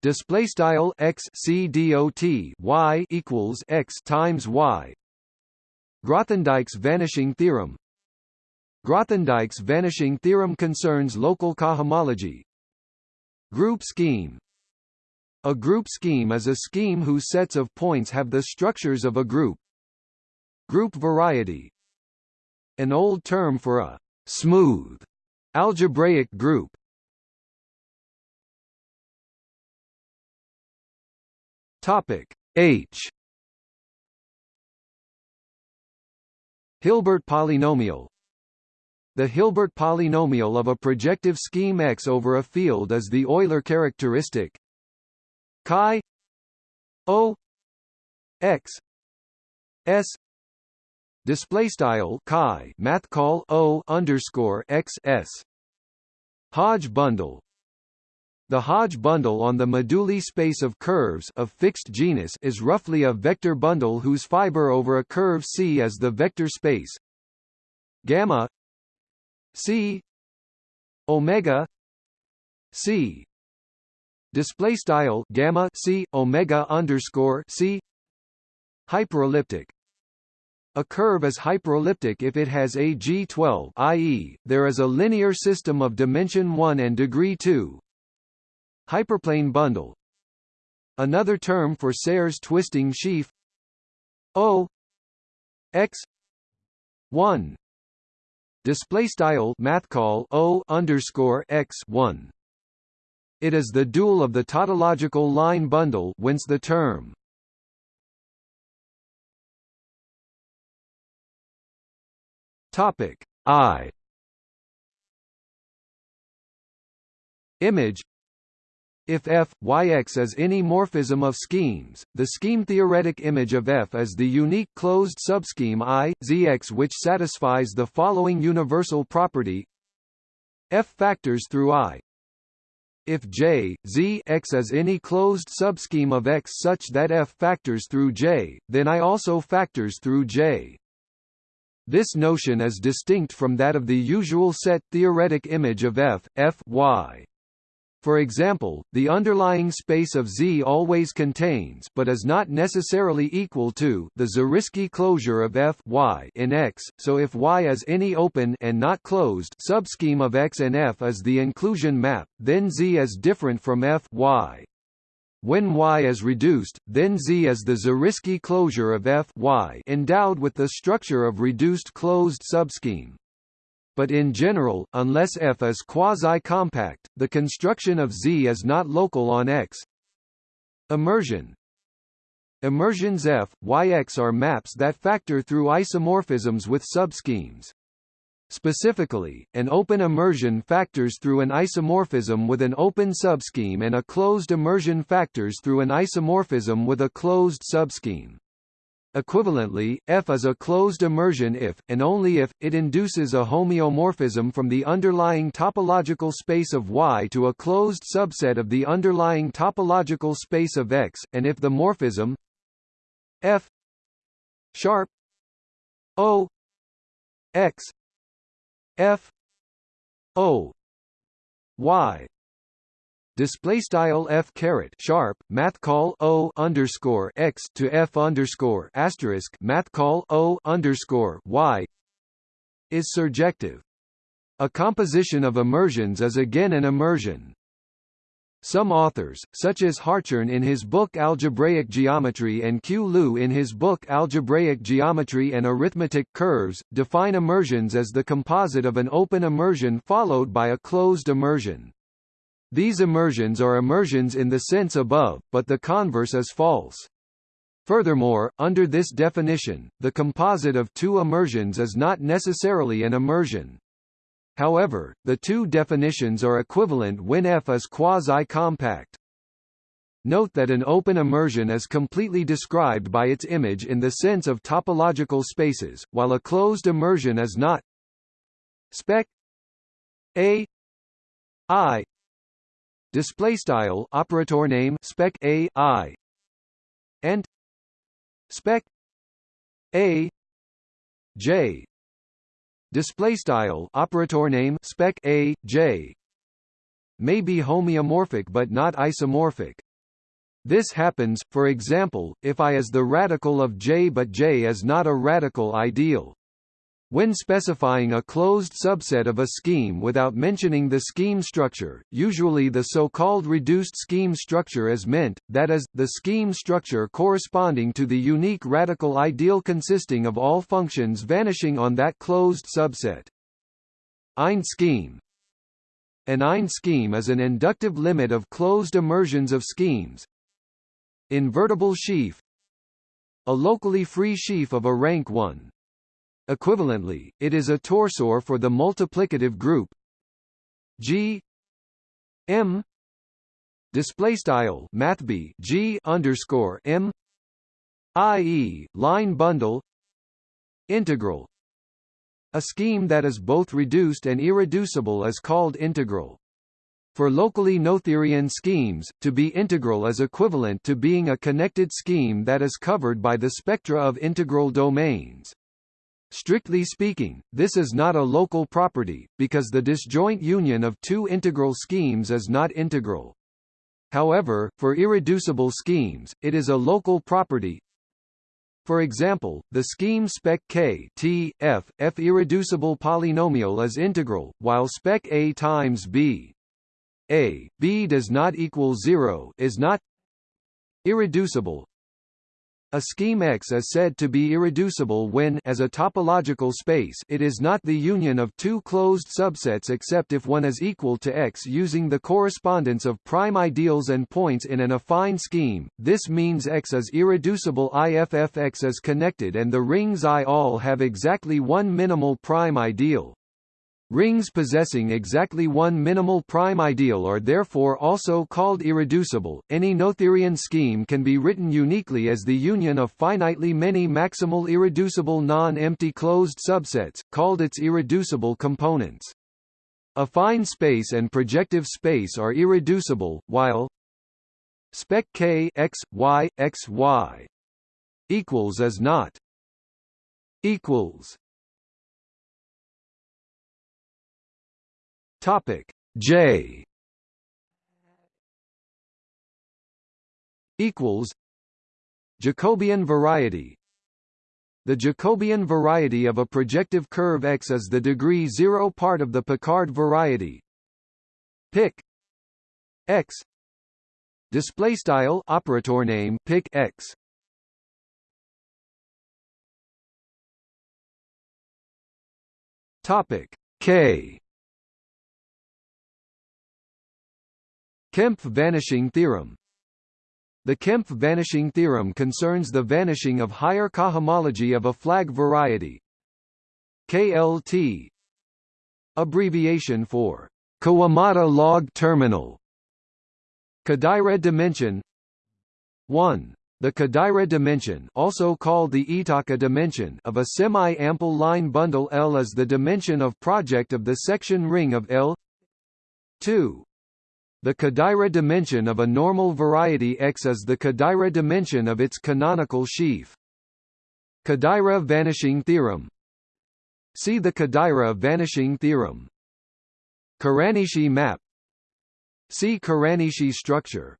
Display style x c dot y equals x times y. Grothendieck's vanishing theorem. Grothendieck's vanishing theorem concerns local cohomology. Group scheme a group scheme is a scheme whose sets of points have the structures of a group. Group variety. An old term for a smooth algebraic group. Topic H. Hilbert polynomial. The Hilbert polynomial of a projective scheme X over a field is the Euler characteristic chi O X S display style chi math call O underscore X S Hodge bundle. The Hodge bundle on the moduli space of curves of fixed genus is roughly a vector bundle whose fiber over a curve C is the vector space. Gamma C omega c display style gamma c omega underscore c. Hyperelliptic. A curve is hyperelliptic if it has a G12 i.e., there is a linear system of dimension 1 and degree 2. Hyperplane bundle. Another term for Serre's twisting sheaf. O. X. 1 display style math call O underscore x 1 it is the dual of the tautological line bundle whence the term Topic I Image if f, yx is any morphism of schemes, the scheme-theoretic image of f is the unique closed subscheme I, zx which satisfies the following universal property f factors through I. If J, Z x is any closed subscheme of X such that f factors through J, then I also factors through J. This notion is distinct from that of the usual set theoretic image of F, F y. For example, the underlying space of Z always contains but is not necessarily equal to the Zariski closure of F y in X, so if Y is any open and not closed subscheme of X and F is the inclusion map, then Z is different from F y. When Y is reduced, then Z is the Zariski closure of F y endowed with the structure of reduced closed subscheme. But in general, unless F is quasi-compact, the construction of Z is not local on X. Immersion Immersions F, Yx are maps that factor through isomorphisms with subschemes. Specifically, an open immersion factors through an isomorphism with an open subscheme and a closed immersion factors through an isomorphism with a closed subscheme. Equivalently, F is a closed immersion if, and only if, it induces a homeomorphism from the underlying topological space of Y to a closed subset of the underlying topological space of X, and if the morphism F sharp O X F O Y display style f caret sharp math call o underscore x to f underscore asterisk math call o underscore y is surjective. A composition of immersions is again an immersion. Some authors, such as Hartshorne in his book Algebraic Geometry and Q. Liu in his book Algebraic Geometry and Arithmetic Curves, define immersions as the composite of an open immersion followed by a closed immersion. These immersions are immersions in the sense above, but the converse is false. Furthermore, under this definition, the composite of two immersions is not necessarily an immersion. However, the two definitions are equivalent when F is quasi-compact. Note that an open immersion is completely described by its image in the sense of topological spaces, while a closed immersion is not. Spec A I display style operator name spec A I. And spec A J. Display style operator name spec a j. May be homeomorphic but not isomorphic. This happens for example if i is the radical of j but j is not a radical ideal when specifying a closed subset of a scheme without mentioning the scheme structure, usually the so-called reduced scheme structure is meant, that is, the scheme structure corresponding to the unique radical ideal consisting of all functions vanishing on that closed subset. Ind scheme An Ind scheme is an inductive limit of closed immersions of schemes. Invertible sheaf A locally free sheaf of a rank 1 Equivalently, it is a torsor for the multiplicative group G M display style mathb G underscore M i.e. line bundle integral a scheme that is both reduced and irreducible is called integral. For locally Noetherian schemes, to be integral is equivalent to being a connected scheme that is covered by the spectra of integral domains. Strictly speaking, this is not a local property, because the disjoint union of two integral schemes is not integral. However, for irreducible schemes, it is a local property. For example, the scheme spec K T F F irreducible polynomial is integral, while spec A times B A B does not equal 0 is not irreducible a scheme X is said to be irreducible when as a topological space it is not the union of two closed subsets except if one is equal to X using the correspondence of prime ideals and points in an affine scheme. This means X is irreducible if X is connected and the rings I all have exactly one minimal prime ideal. Rings possessing exactly one minimal prime ideal are therefore also called irreducible. Any Noetherian scheme can be written uniquely as the union of finitely many maximal irreducible non-empty closed subsets, called its irreducible components. Affine space and projective space are irreducible, while spec k x y x y equals is not equals Topic. J. Equals. Jacobian variety. The Jacobian variety of a projective curve X is the degree 0 part of the Picard variety. Pic. X. Display style operator name pic X. Topic. K Kempf vanishing theorem. The Kempf vanishing theorem concerns the vanishing of higher cohomology of a flag variety KLT abbreviation for Kawamata log terminal. Kodaira dimension. 1 the Kodaira dimension also called the Iitaka dimension of a semi-ample line bundle L is the dimension of project of the section ring of L. 2 the Kodaira dimension of a normal variety X is the Kodaira dimension of its canonical sheaf. Kodaira vanishing theorem. See the Kodaira vanishing theorem. Kuranishi map. See Kuranishi structure.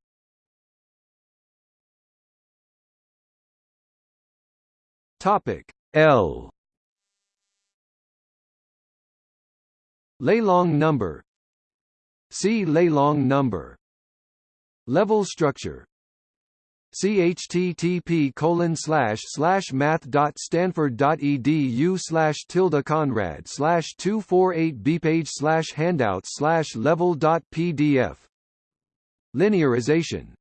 Topic L. Lelong number See Lelong number. Level structure. Chttp colon slash slash math dot stanford dot edu slash tilde conrad slash two four eight bpage slash handouts slash level dot pdf linearization.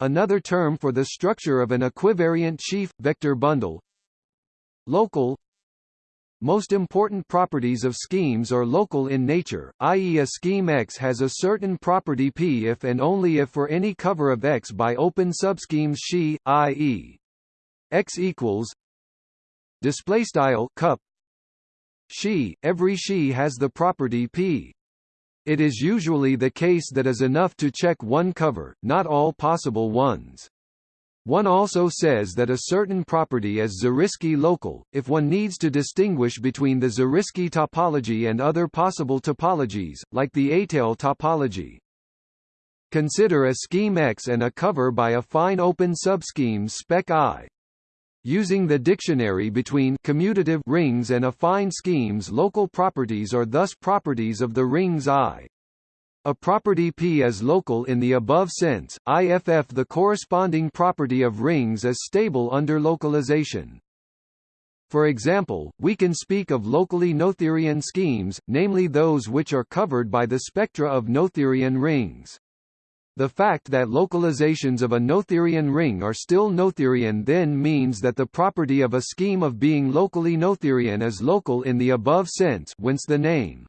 Another term for the structure of an equivariant sheaf vector bundle. Local most important properties of schemes are local in nature, i.e. a scheme X has a certain property P if and only if for any cover of X by open subschemes she, i.e. X equals display style cup Xi, every she has the property P. It is usually the case that is enough to check one cover, not all possible ones. One also says that a certain property is Zariski local, if one needs to distinguish between the Zariski topology and other possible topologies, like the étale topology. Consider a scheme X and a cover by affine open subscheme spec I. Using the dictionary between commutative rings and affine schemes local properties are thus properties of the rings I. A property P is local in the above sense, IFF the corresponding property of rings is stable under localization. For example, we can speak of locally Noetherian schemes, namely those which are covered by the spectra of Noetherian rings. The fact that localizations of a Noetherian ring are still Noetherian then means that the property of a scheme of being locally Noetherian is local in the above sense whence the name.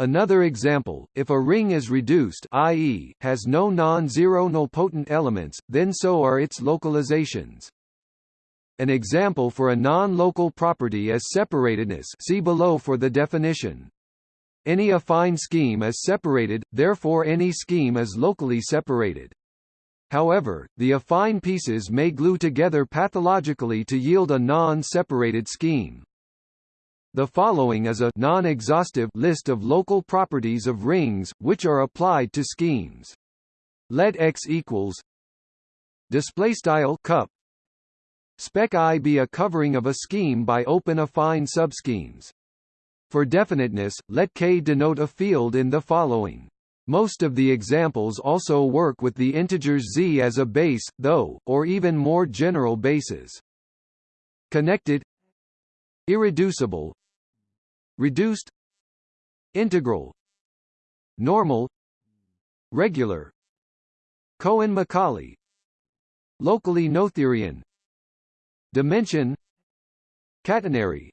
Another example, if a ring is reduced i.e., has no non-zero nilpotent elements, then so are its localizations. An example for a non-local property is separatedness see below for the definition. Any affine scheme is separated, therefore any scheme is locally separated. However, the affine pieces may glue together pathologically to yield a non-separated scheme. The following is a non-exhaustive list of local properties of rings, which are applied to schemes. Let X equals display style cup spec I be a covering of a scheme by open affine subschemes. For definiteness, let K denote a field in the following. Most of the examples also work with the integers z as a base, though, or even more general bases. Connected Irreducible Reduced Integral Normal Regular Cohen-Macaulay Locally Noetherian Dimension Catenary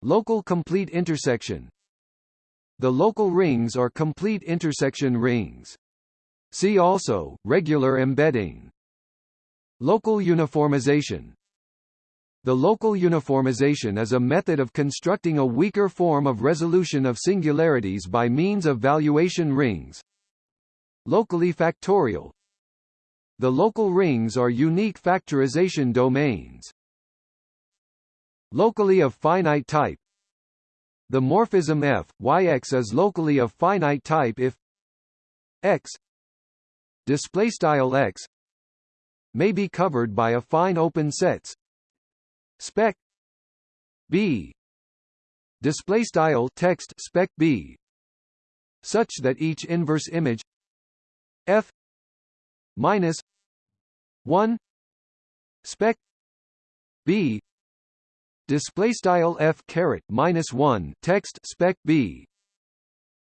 Local complete intersection The local rings are complete intersection rings. See also, regular embedding. Local uniformization The local uniformization is a method of constructing a weaker form of resolution of singularities by means of valuation rings. Locally factorial The local rings are unique factorization domains. Locally of finite type The morphism f, yx is locally of finite type if x display style x may be covered by affine open sets spec b. Display style text spec b. Such that each inverse image f minus 1 spec b. Display style f caret minus 1 text spec b.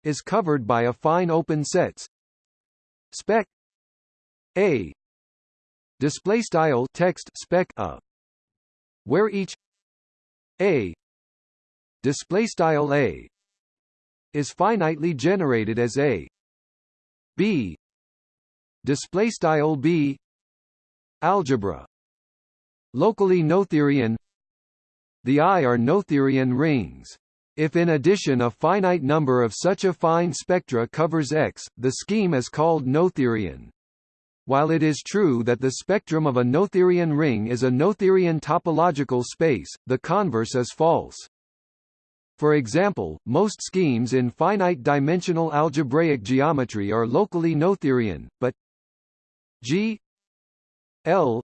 Is covered by affine open sets. Spec a. Display style text spec a where each a display style a is finitely generated as a b display style b algebra locally noetherian the I are Noetherian rings. If in addition a finite number of such affine spectra covers X, the scheme is called Noetherian. While it is true that the spectrum of a Noetherian ring is a Noetherian topological space, the converse is false. For example, most schemes in finite-dimensional algebraic geometry are locally Noetherian, but G L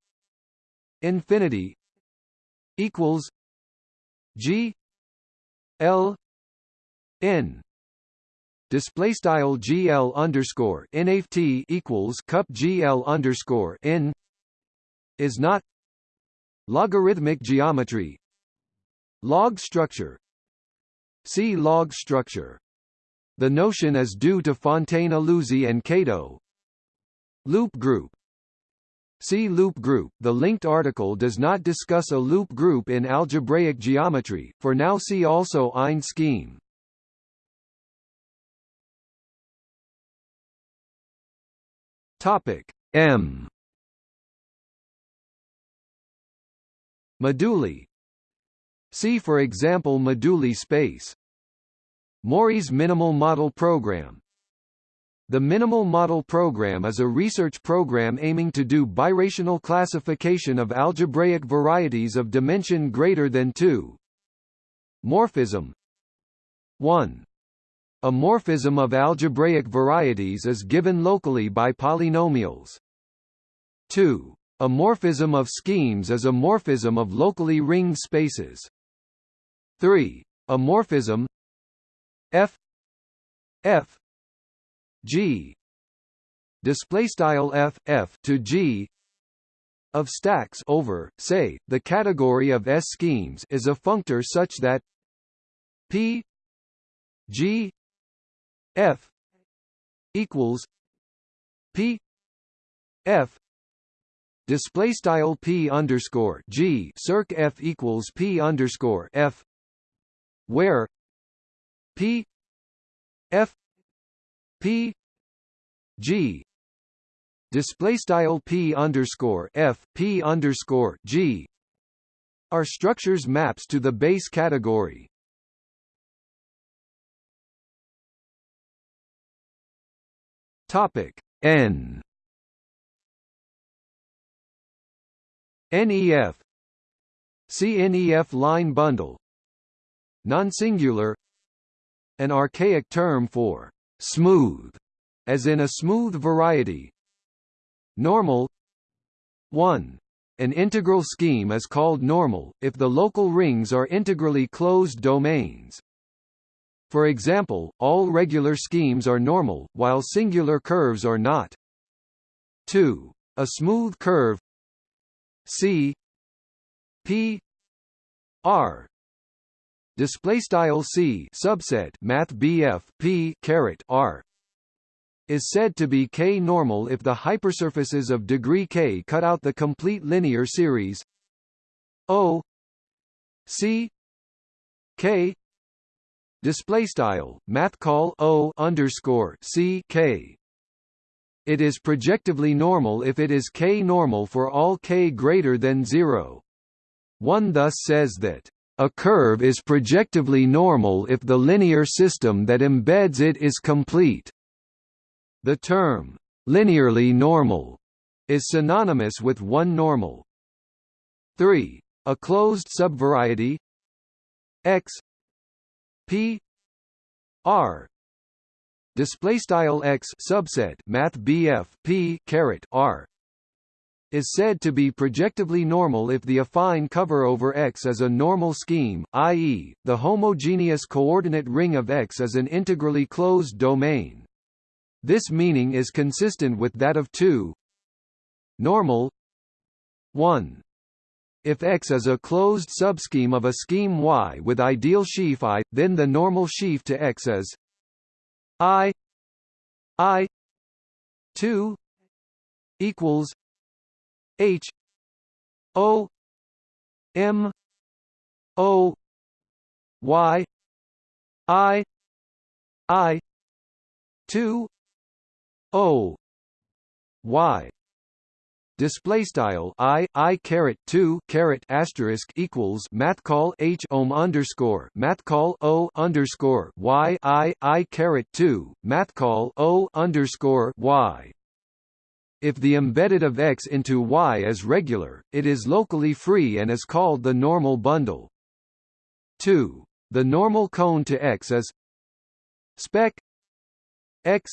infinity equals G L N display style GL underscore NFT equals cup GL underscore N is not logarithmic geometry log structure see log structure the notion is due to Fontaine-Illusie and Kato loop group See loop group. The linked article does not discuss a loop group in algebraic geometry. For now see also Ind scheme. Topic M. Moduli See for example moduli space. Mori's minimal model program. The Minimal Model Program is a research program aiming to do birational classification of algebraic varieties of dimension greater than 2. Morphism. 1. A morphism of algebraic varieties is given locally by polynomials. 2. A morphism of schemes is a morphism of locally ringed spaces. 3. A morphism f f G display style f f to G of stacks over say the category of S schemes is a functor such that P G F equals P F display style P underscore G circ F equals P underscore F where P F P G display style P underscore F P underscore G are structures maps to the base category. Topic N. NEF CNEF line bundle. Non-singular. An archaic term for smooth, as in a smooth variety. Normal. 1. An integral scheme is called normal, if the local rings are integrally closed domains. For example, all regular schemes are normal, while singular curves are not. 2. A smooth curve C P R display style C subset math BF P caret R is said to be K-normal if the hypersurfaces of degree K cut out the complete linear series O C K display style math call O underscore C K it is projectively normal if it is K-normal for all K greater than 0. One thus says that a curve is projectively normal if the linear system that embeds it is complete. The term, linearly normal, is synonymous with one normal. 3. A closed subvariety x p r display style x subset math BF p caret r is said to be projectively normal if the affine cover over X is a normal scheme, i.e., the homogeneous coordinate ring of X is an integrally closed domain. This meaning is consistent with that of 2 normal 1 if X is a closed subscheme of a scheme Y with ideal sheaf I, then the normal sheaf to X is I I 2 equals H O M O Y I I two O Y display style i i caret 2 caret asterisk equals math call h ohm underscore math call o underscore y i i caret 2 math call o underscore y if the embedded of X into Y is regular, it is locally free and is called the normal bundle. 2. The normal cone to X is spec X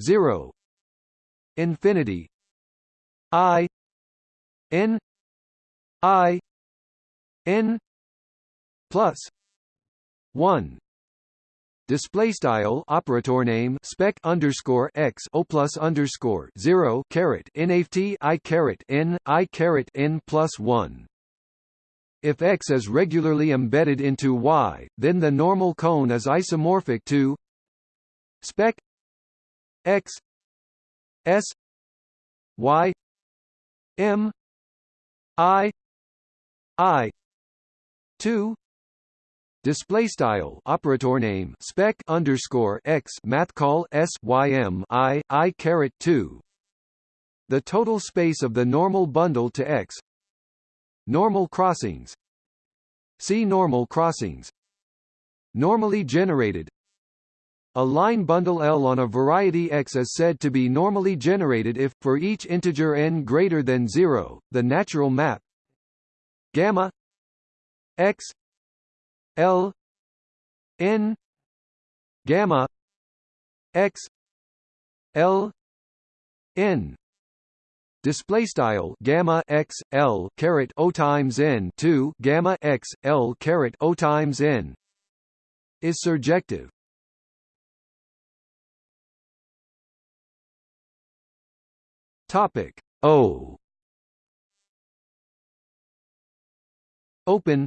0 infinity I N I N plus 1 display style operator name spec underscore x o plus underscore zero caret nft i caret n i caret n plus one. If x is regularly embedded into y, then the normal cone is isomorphic to spec x s y m i i 2 display style operator name spec underscore x math call s y m i i caret 2 the total space of the normal bundle to x. Normal crossings. See normal crossings. Normally generated a line bundle L on a variety X is said to be normally generated if, for each integer n greater than 0, the natural map gamma x L N gamma X L N. Display style gamma x l caret o times n 2 gamma x l caret o times n is surjective topic o open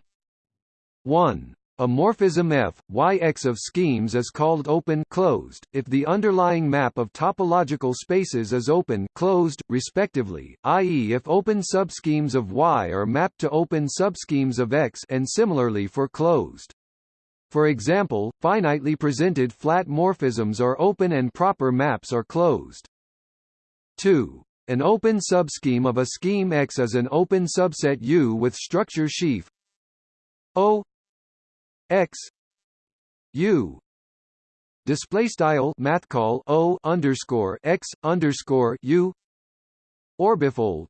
1 a morphism f, yx of schemes is called open closed if the underlying map of topological spaces is open closed, respectively, i.e. if open subschemes of y are mapped to open subschemes of x and similarly for closed. For example, finitely presented flat morphisms are open and proper maps are closed. 2. An open subscheme of a scheme X is an open subset U with structure sheaf O x u display style math call o underscore x underscore u orbifold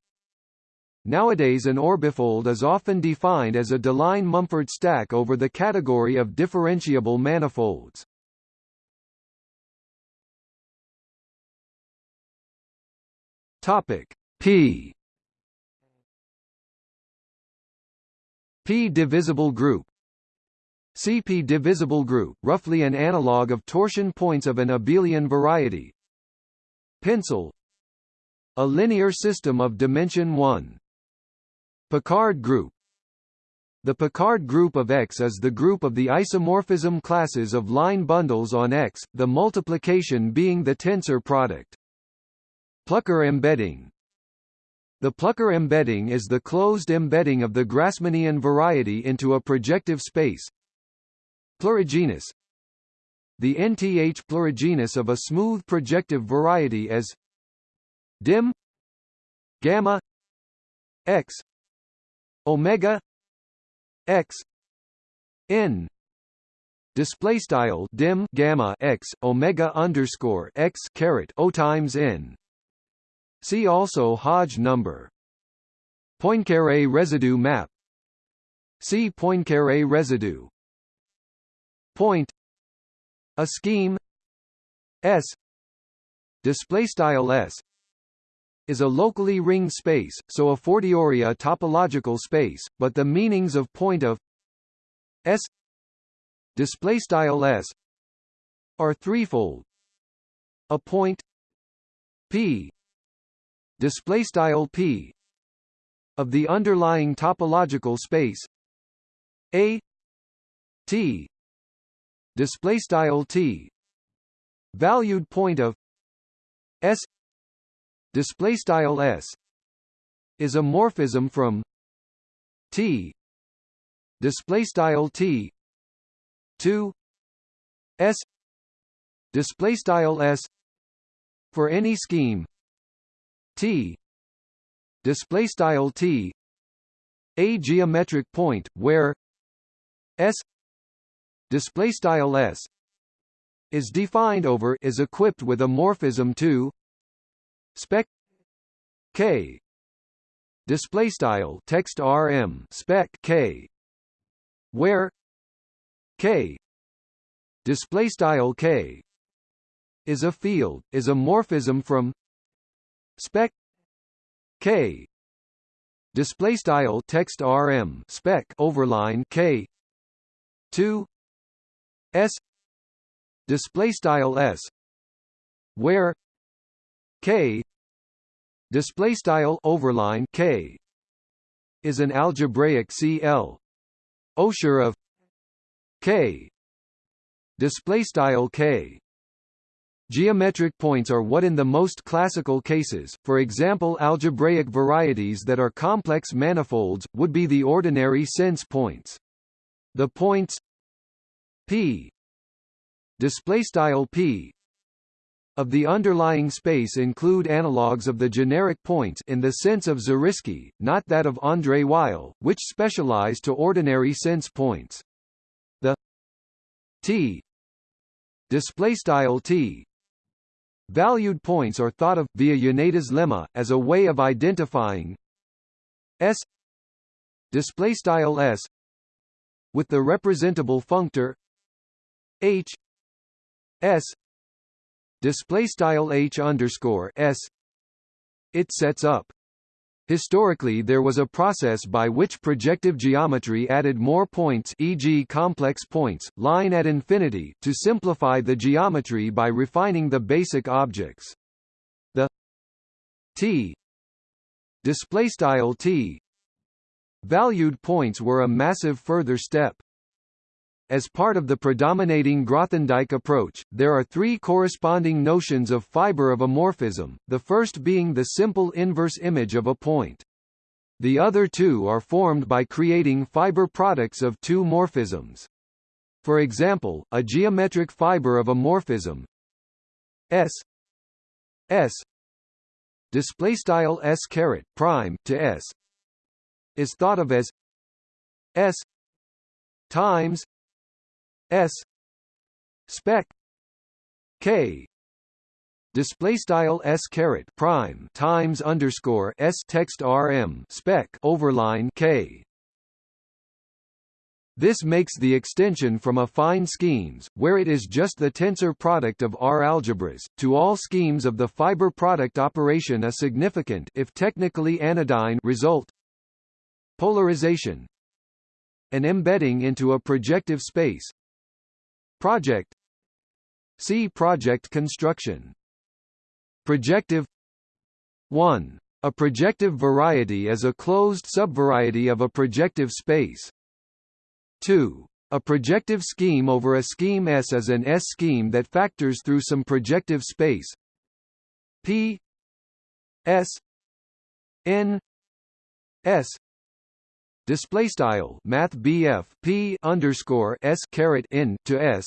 Nowadays an orbifold is often defined as a Deligne-Mumford stack over the category of differentiable manifolds. Topic. P. P-divisible group. CP divisible group, roughly an analog of torsion points of an abelian variety. Pencil. A linear system of dimension 1. Picard group. The Picard group of X is the group of the isomorphism classes of line bundles on X, the multiplication being the tensor product. Plucker embedding. The Plucker embedding is the closed embedding of the Grassmannian variety into a projective space, Plurigenus The nth plurigenus of a smooth projective variety is dim gamma x omega x n. Display style dim gamma x omega underscore x caret o times n see also Hodge number. Poincare residue map. See Poincare residue. Point. A scheme. S. Display style S. Is a locally ringed space, so a fortiori a topological space, but the meanings of point of S. Display style S. Are threefold. A point. P display style P of the underlying topological space. A T display style t valued point of s display style s is a morphism from t display style t to s display style s for any scheme t. Display style t. A geometric point where s display style s is defined over is equipped with a morphism to spec k. Display style text rm spec k. Where k. Display style k is a field is a morphism from spec k. Display style text rm spec overline k. to S. Display style S. Where K. Display style overline K. Is an algebraic CL Osher of K. Display style K Geometric points are what in the most classical cases, for example algebraic varieties that are complex manifolds, would be the ordinary sense points. The points p p of the underlying space include analogues of the generic points in the sense of Zariski, not that of André Weil, which specialize to ordinary sense points. The t display t valued points are thought of via Yoneda's lemma as a way of identifying s display style s with the representable functor H S display style H underscore S. It sets up Historically there was a process by which projective geometry added more points e.g. complex points, line at infinity to simplify the geometry by refining the basic objects. The t display style t valued points were a massive further step. As part of the predominating Grothendieck approach, there are three corresponding notions of fiber of a morphism, the first being the simple inverse image of a point. The other two are formed by creating fiber products of two morphisms. For example, a geometric fiber of a morphism S S display style S caret prime to S is thought of as S times S spec K display style s caret prime times underscore s text rm spec overline k. This makes the extension from affine schemes, where it is just the tensor product of R algebras, to all schemes of the fiber product operation a significant if technically anodyne result. Polarization An embedding into a projective space Project See project construction Projective 1. A projective variety is a closed subvariety of a projective space. 2. A projective scheme over a scheme S is an S-scheme that factors through some projective space P S N S display style math BF P underscore S caret N to S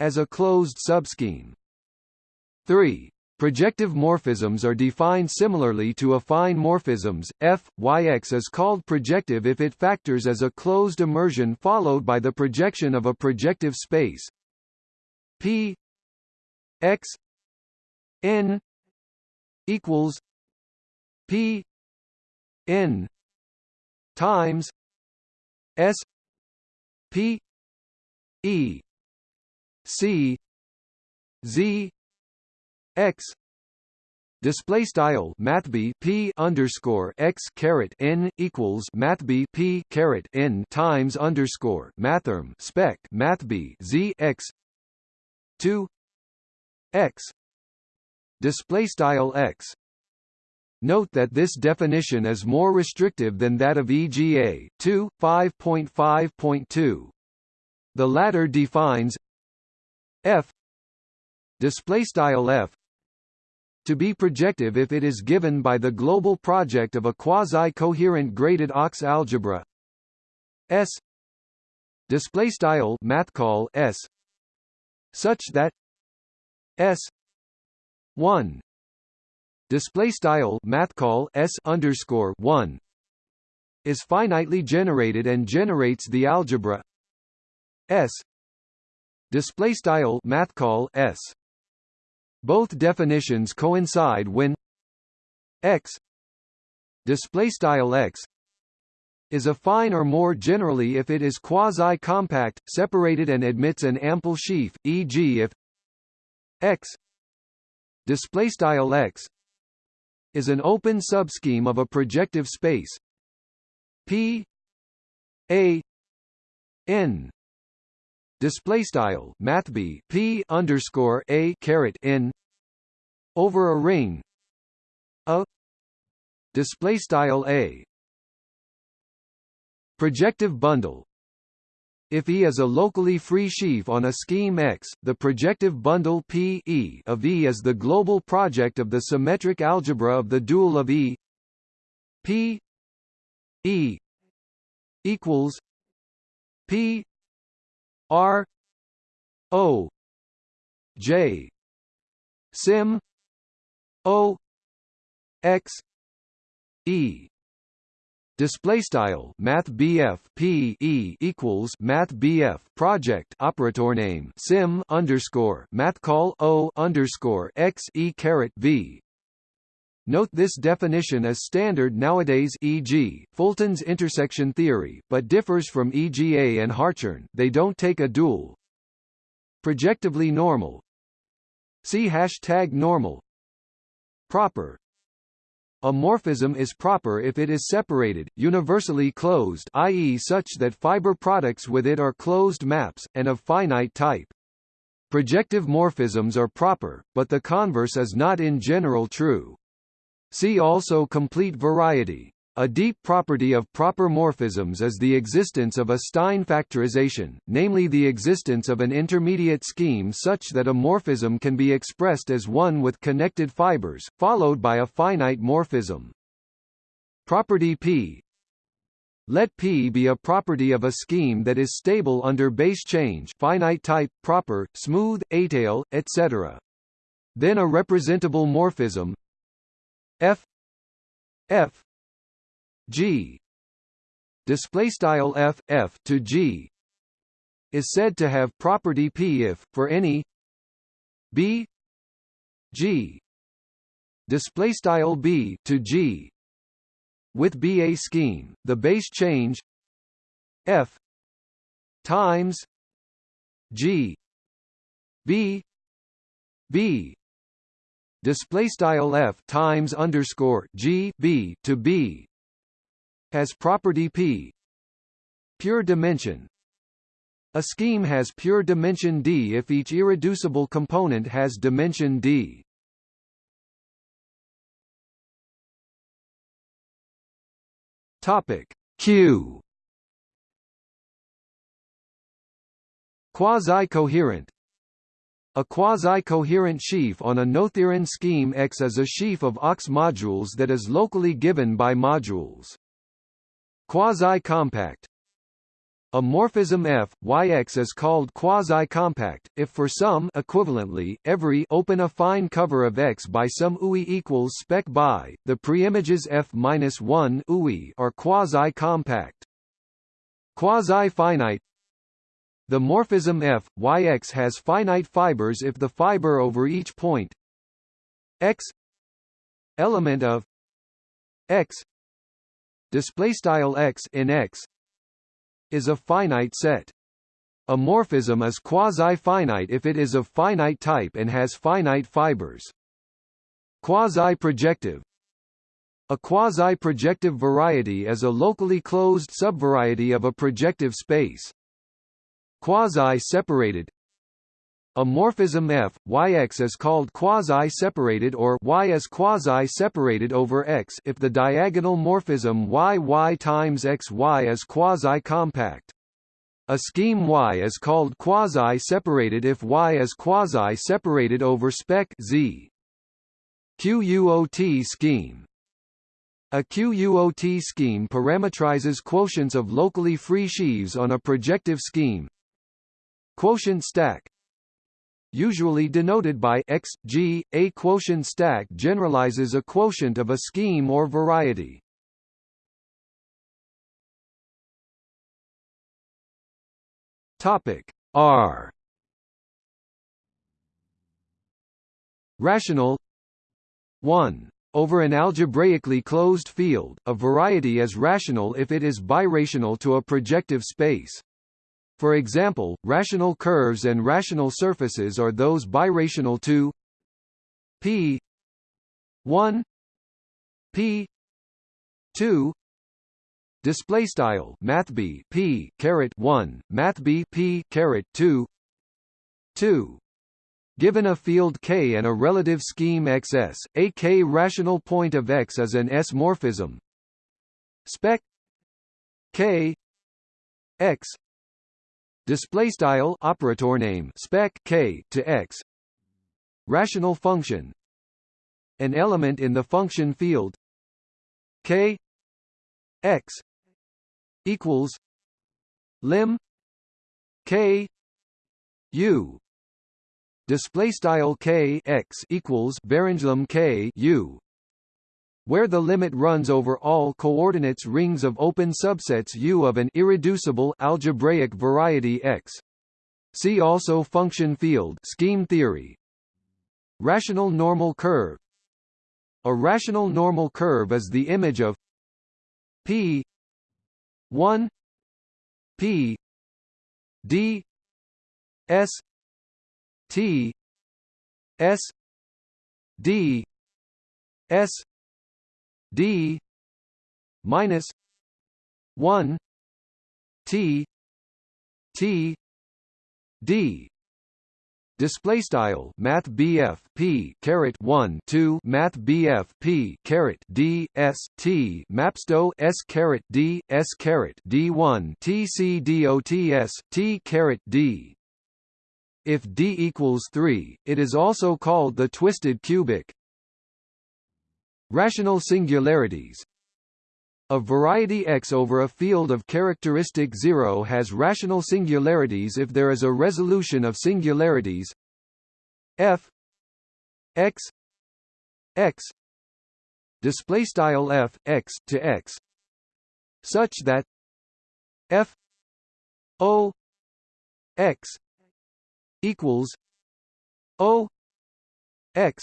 as a closed subscheme. 3. Projective morphisms are defined similarly to affine morphisms. F Yx is called projective if it factors as a closed immersion followed by the projection of a projective space. P x n equals P n times S P E C Z x display style mathb p underscore x caret n equals mathb p caret n times underscore mathrm spec mathb z x 2 x display style x Note that this definition is more restrictive than that of EGA 2 5.5.2 the latter defines f display style f to be projective if it is given by the global project of a quasi-coherent graded OX algebra. S display style mathcall S such that S 1 display style mathcall S underscore 1 is finitely generated and generates the algebra S display style mathcall S both definitions coincide when x display style x is affine or more generally if it is quasi-compact, separated and admits an ample sheaf, e.g. if x display style x is an open subscheme of a projective space. P. A. N. Display style math b p underscore a caret n over a ring. A. Display style a. Projective bundle if E is a locally free sheaf on a scheme X, the projective bundle P e of E is the global project of the symmetric algebra of the dual of E P E equals P R O J sim O X E Display style Math BF P E equals Math BF project operator name sim underscore Math call O underscore X E caret V Note this definition is standard nowadays e.g., Fulton's intersection theory, but differs from EGA and Hartshorne they don't take a dual. Projectively normal See hashtag normal Proper a morphism is proper if it is separated, universally closed i.e. such that fiber products with it are closed maps, and of finite type. Projective morphisms are proper, but the converse is not in general true. See also complete variety. A deep property of proper morphisms is the existence of a Stein factorization, namely the existence of an intermediate scheme such that a morphism can be expressed as one with connected fibers, followed by a finite morphism. Property P let P be a property of a scheme that is stable under base change finite type, proper, smooth, étale, etc. Then a representable morphism F F G. Display style F F to G is said to have property P if for any B g. Display style b to g with BA scheme. The base change f times g b b. Display style f times underscore g b to b has property p pure dimension a scheme has pure dimension D if each irreducible component has dimension D. Topic Q Quasi-coherent A quasi-coherent sheaf on a Noetherian scheme X is a sheaf of OX modules that is locally given by modules. Quasi-compact. A morphism f, yx is called quasi-compact, if for some equivalently, every open affine cover of X by some UI equals spec by, the preimages f-1 UI are quasi-compact. Quasi-finite. The morphism f, yx has finite fibers if the fiber over each point. X. Element of x display style x in x is a finite set. A morphism is quasi-finite if it is of finite type and has finite fibers. Quasi-projective A quasi-projective variety is a locally closed subvariety of a projective space. Quasi-separated a morphism f, yx is called quasi-separated or y is quasi-separated over x if the diagonal morphism yy times xy is quasi-compact. A scheme Y is called quasi-separated if Y is quasi-separated over spec Z. QUOT scheme a QUOT scheme parametrizes quotients of locally free sheaves on a projective scheme. Quotient stack usually denoted by x, g, a quotient stack generalizes a quotient of a scheme or variety. Topic R Rational 1 over an algebraically closed field, a variety is rational if it is birational to a projective space. For example, rational curves and rational surfaces are those birational to p 1 p 2 display style math b p caret 1 math b p caret 2 2 Given a field K and a relative scheme XS, a K rational point of X is an S morphism. Spec K X display style operator name spec k to x. Rational function. An element in the function field. K x equals lim k u. Display style k x equals varanglim k u where the limit runs over all coordinates rings of open subsets U of an irreducible algebraic variety X. See also function field scheme theory. Rational normal curve A rational normal curve is the image of P 1 P D S T S D S d minus 1 t t d. Display style math BF P caret 1 2 math BF P caret D S T mapsto S caret D S caret D1 TC DOTS T caret D. If D equals 3 it is also called the twisted cubic Rational singularities. A variety X over a field of characteristic 0 has rational singularities if there is a resolution of singularities. F x x display style f x to x such that f o x equals o x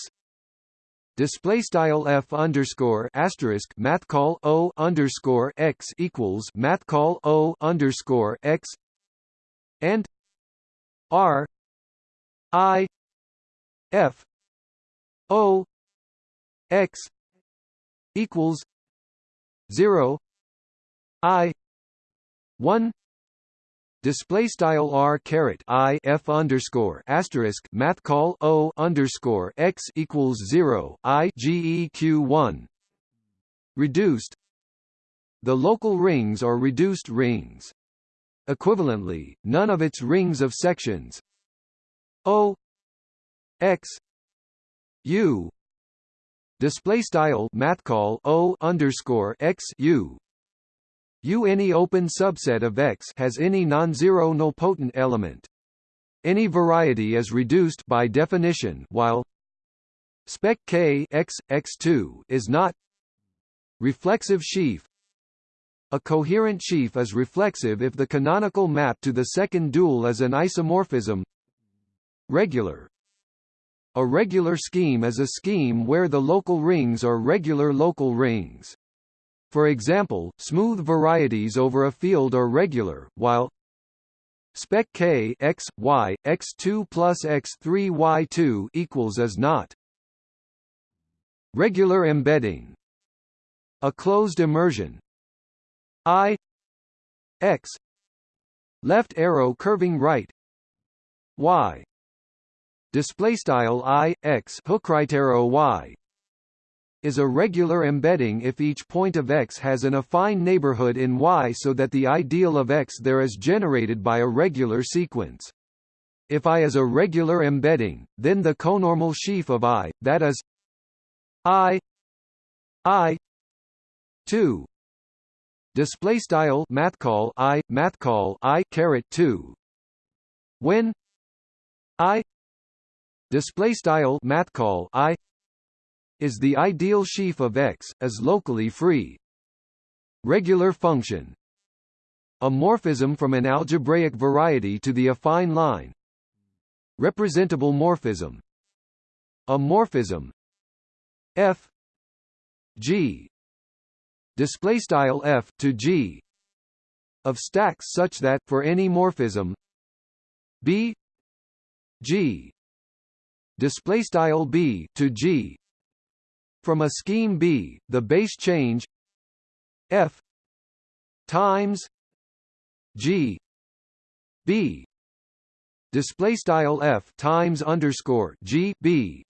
display style f underscore asterisk math call o underscore x equals math call o underscore x and r i f o x equals 0 i 1 display style r caret i f underscore asterisk math call o underscore x equals zero i g e q one reduced. The local rings are reduced rings. Equivalently, none of its rings of sections o x u display style math call o underscore x u U any open subset of X has any non-zero nilpotent element. Any variety is reduced by definition while spec K X X2 is not. Reflexive sheaf. A coherent sheaf is reflexive if the canonical map to the second dual is an isomorphism. Regular. A regular scheme is a scheme where the local rings are regular local rings for example, smooth varieties over a field are regular, while spec k x y x 2 plus x 3 y 2 equals is not. Regular embedding. A closed immersion. I x left arrow curving right y display style i x hook right arrow y is a regular embedding if each point of X has an affine neighborhood in Y so that the ideal of X there is generated by a regular sequence. If I is a regular embedding, then the conormal sheaf of I, that is I I 2 display style math call I math call I caret 2 when I display style math call I is the ideal sheaf of X, is locally free. Regular function. A morphism from an algebraic variety to the affine line. Representable morphism. A morphism. F. G. Display style F to G. Of stacks such that for any morphism B. G. Display style B to G from a scheme B, the base change F times G B display style F times underscore G B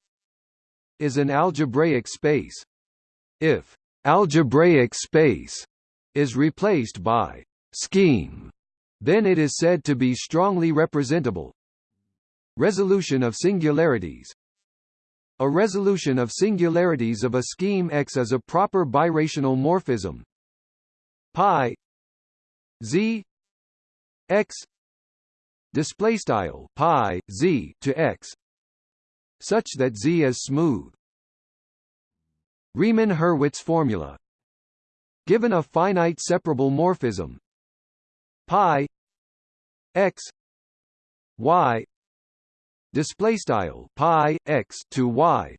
is an algebraic space. If algebraic space is replaced by scheme, then it is said to be strongly representable. Resolution of singularities a resolution of singularities of a scheme X is a proper birational morphism. Pi z x display style pi z to x such that z is smooth. Riemann-Hurwitz formula. Given a finite separable morphism pi x y display style pi x to y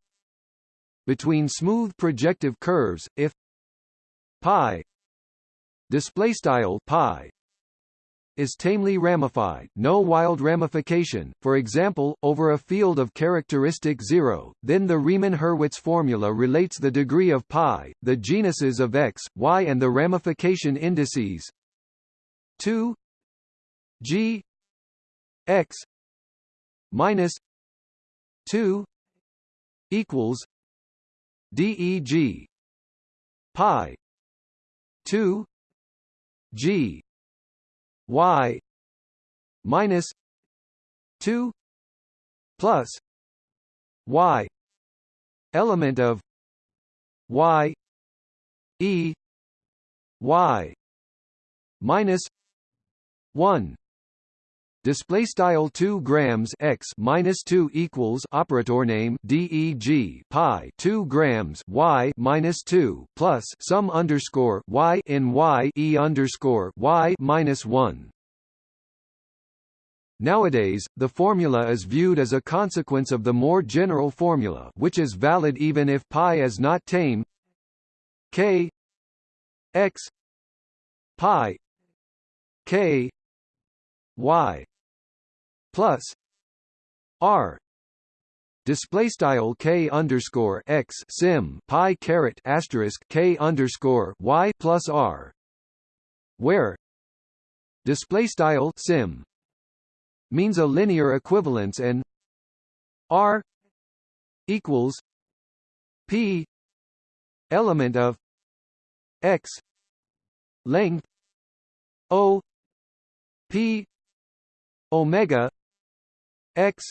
between smooth projective curves if pi display style pi is tamely ramified no wild ramification, for example, over a field of characteristic zero, then the Riemann-Hurwitz formula relates the degree of pi, the genuses of x, y and the ramification indices 2 g x minus 2 equals deg pi 2 g y minus 2 plus y element of y e y minus 1 display style 2 grams x minus 2 equals operator name deg pi 2 grams y minus 2 plus sum underscore y in y e underscore y minus 1 Nowadays, the formula is viewed as a consequence of the more general formula which is valid even if pi is not tame. K x pi k y plus r display style k underscore x sim pi caret asterisk k underscore y plus r where display style sim means a linear equivalence and r equals p element of x length o p omega x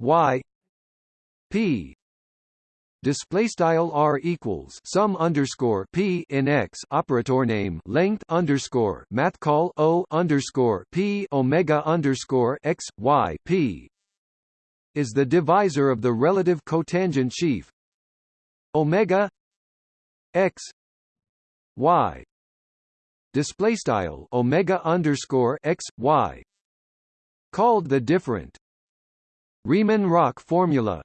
y p. Display style r equals sum underscore p in x operator name length underscore math call o underscore p omega underscore x y p. Is the divisor of the relative cotangent sheaf. Omega x y. Display style omega underscore x y called the different Riemann-Roch formula.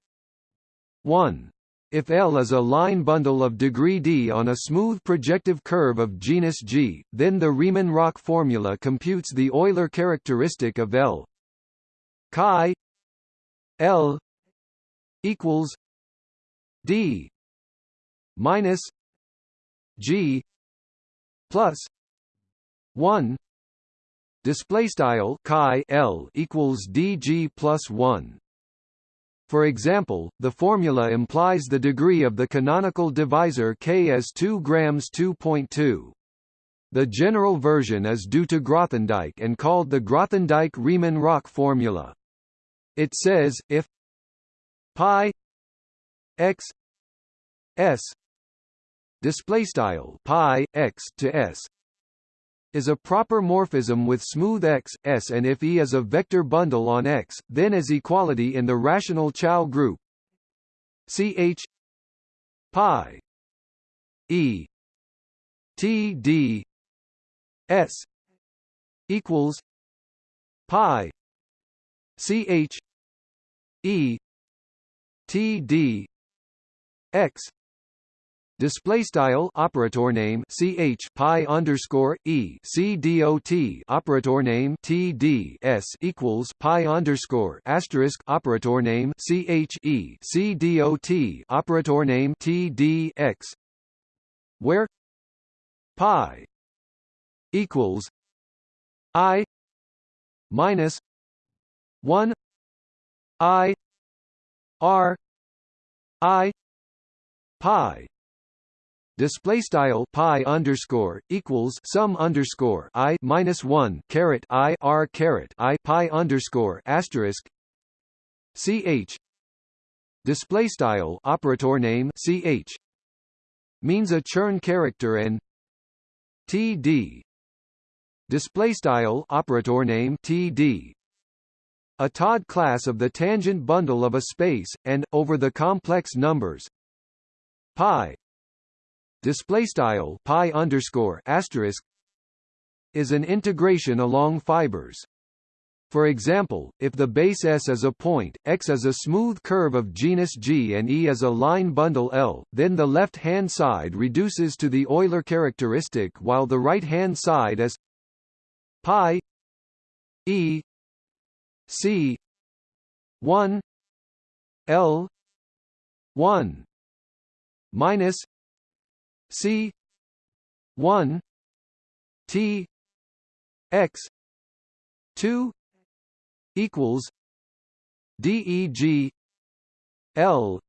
1 if L is a line bundle of degree d on a smooth projective curve of genus G, then the Riemann-Roch formula computes the Euler characteristic of L. Chi. L equals d minus G plus 1 display style chi L equals dg plus 1 for example, the formula implies the degree of the canonical divisor k as 2 grams 2.2. The general version is due to Grothendieck and called the Grothendieck-Riemann-Roch formula. It says, if pi x s display style pi x to s is a proper morphism with smooth x, S and if E is a vector bundle on X, then is equality in the rational Chow group. Ch pi E T D S equals pi ch E T D X display style operator name ch pi underscore e c dot operator name t d s equals pi underscore asterisk operator name ch e c dot operator name t d x. Where pi equals i minus one i r i pi display style pi underscore equals sum underscore i minus one caret i r caret i pi underscore asterisk ch. Display style operator name ch means a Chern character and td. Display style operator name td. A Todd class of the tangent bundle of a space and over the complex numbers pi display style pi underscore asterisk is an integration along fibers. For example, if the base S is a point, X is a smooth curve of genus G and E is a line bundle L, then the left-hand side reduces to the Euler characteristic while the right-hand side is pi E C 1 L 1 minus C. one. T. X. two. equals DEG L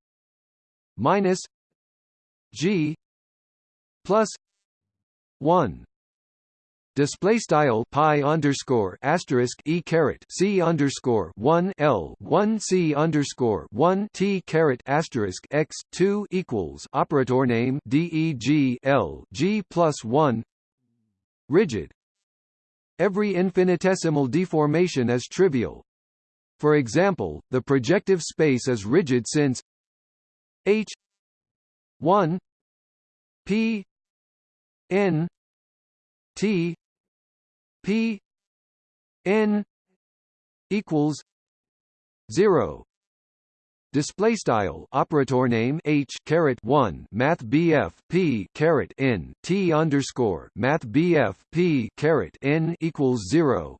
minus G plus one display style pi underscore asterisk e caret c underscore one l one c underscore one t caret asterisk x two equals operator name deg l g plus one rigid. Every infinitesimal deformation is trivial. For example, the projective space is rigid since h 1 p n t P N equals 0 display style operator name h caret 1 math bf p caret n t underscore math bf p caret n equals 0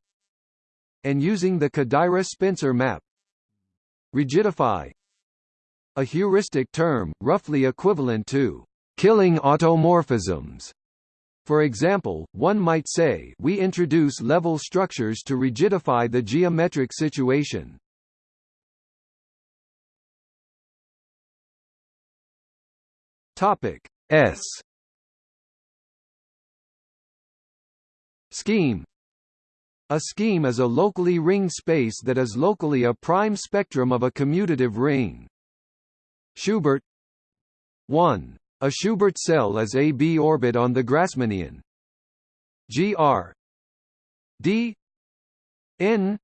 and using the Kodaira-Spencer map. Rigidify. A heuristic term roughly equivalent to killing automorphisms for example, one might say we introduce level structures to rigidify the geometric situation. Topic S Scheme A scheme is a locally ringed space that is locally a prime spectrum of a commutative ring. Schubert 1. A Schubert cell is a B orbit on the Grassmannian. Gr D N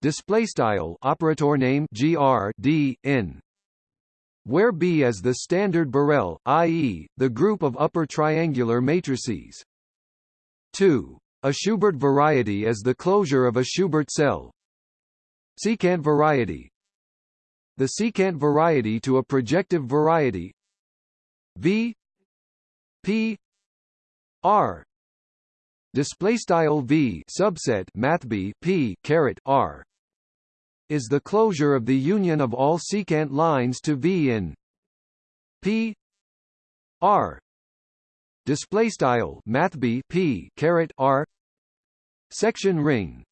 display style operator name gr d n where B is the standard Borel, i.e., the group of upper triangular matrices. 2. A Schubert variety is the closure of a Schubert cell. Secant variety The secant variety to a projective variety V P R. Display style V subset math B P caret R. Is the closure of the union of all secant lines to V in P R. Display style math B P caret R. Section ring.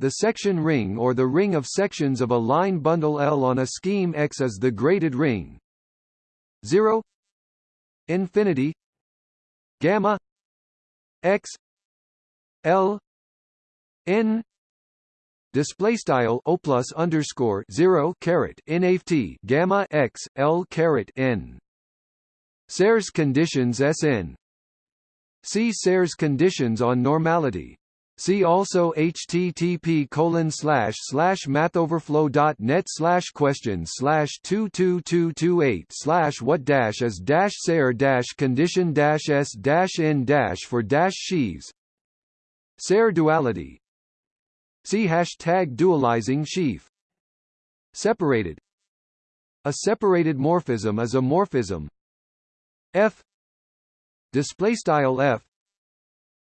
The section ring or the ring of sections of a line bundle L on a scheme X is the graded ring 0 infinity gamma x L n display style o plus underscore zero caret nft gamma x l caret n. Serre's conditions Sn. See Serre's conditions on normality. See also http colon slash slash mathoverflow.net slash questions slash two two two two eight slash what dash is dash Serre dash condition dash s dash n dash for dash sheaves. Serre duality. See hashtag dualizing sheaf. Separated. A separated morphism is a morphism. F. Display style f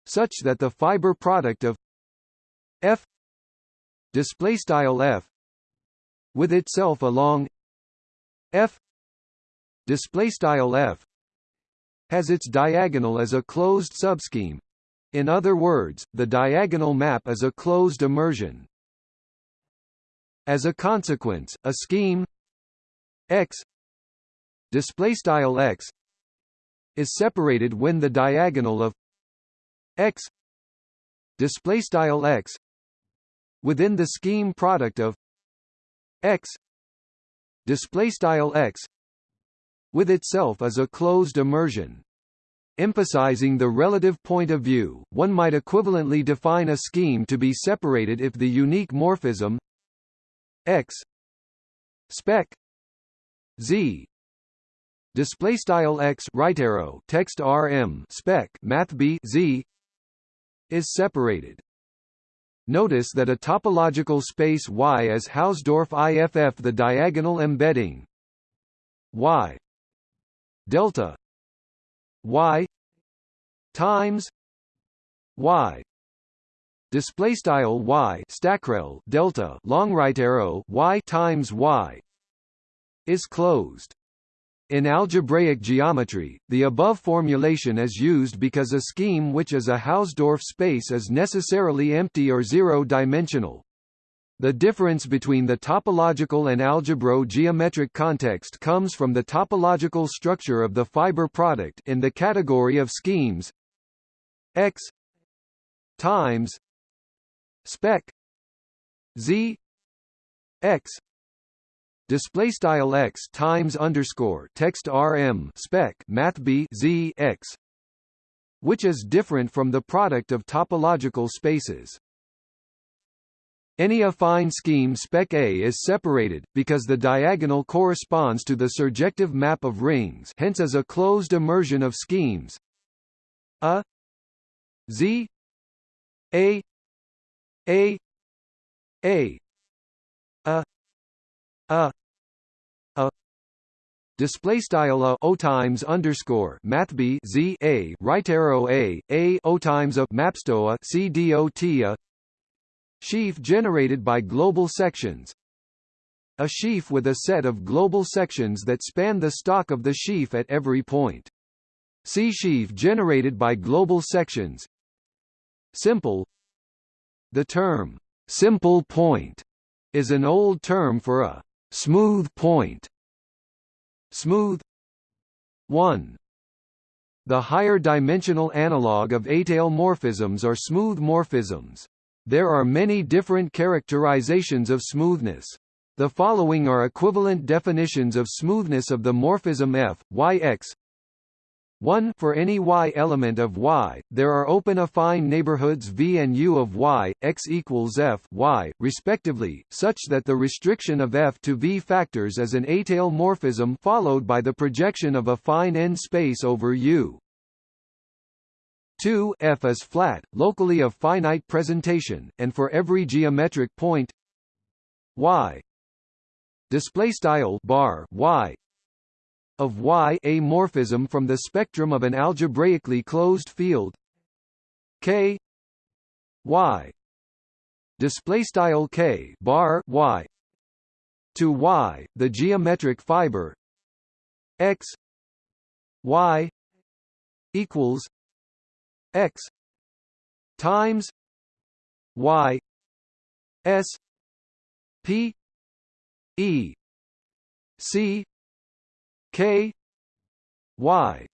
such that the fiber product of f display style f with itself along f display style f has its diagonal as a closed subscheme in other words, the diagonal map is a closed immersion. As a consequence, a scheme X display style X is separated when the diagonal of X display style X within the scheme product of X display style X with itself is a closed immersion. Emphasizing the relative point of view, one might equivalently define a scheme to be separated if the unique morphism x spec z display style x right arrow text rm spec math b z is separated. Notice that a topological space Y is Hausdorff IFF the diagonal embedding Y delta y times y display style y stackrel delta long right arrow y times y is closed in algebraic geometry, the above formulation is used because a scheme which is a Hausdorff space is necessarily empty or zero-dimensional. The difference between the topological and algebro geometric context comes from the topological structure of the fiber product in the category of schemes x times spec z x display style x times underscore text rm spec math b z x which is different from the product of topological spaces. Any affine scheme spec A is separated, because the diagonal corresponds to the surjective map of rings hence as a closed immersion of schemes. A z a a a a. A. Display style a. O times underscore math b z a. Right arrow a. A. O times a. Mapstoa c dot sheaf generated by global sections. A sheaf with a set of global sections that span the stalk of the sheaf at every point. See sheaf generated by global sections. Simple. The term, simple point, is an old term for a smooth point. Smooth 1. The higher dimensional analog of étale morphisms are smooth morphisms. There are many different characterizations of smoothness. The following are equivalent definitions of smoothness of the morphism f, y x 1 For any y element of y, there are open affine neighborhoods v and u of y, x equals f y, respectively, such that the restriction of f to v factors is an étale morphism followed by the projection of affine n space over u. 2 f is flat, locally of finite presentation, and for every geometric point y display style bar y of y a morphism from the spectrum of an algebraically closed field. K y display style k bar y to y the geometric fiber. X y equals x times y s p E C K Y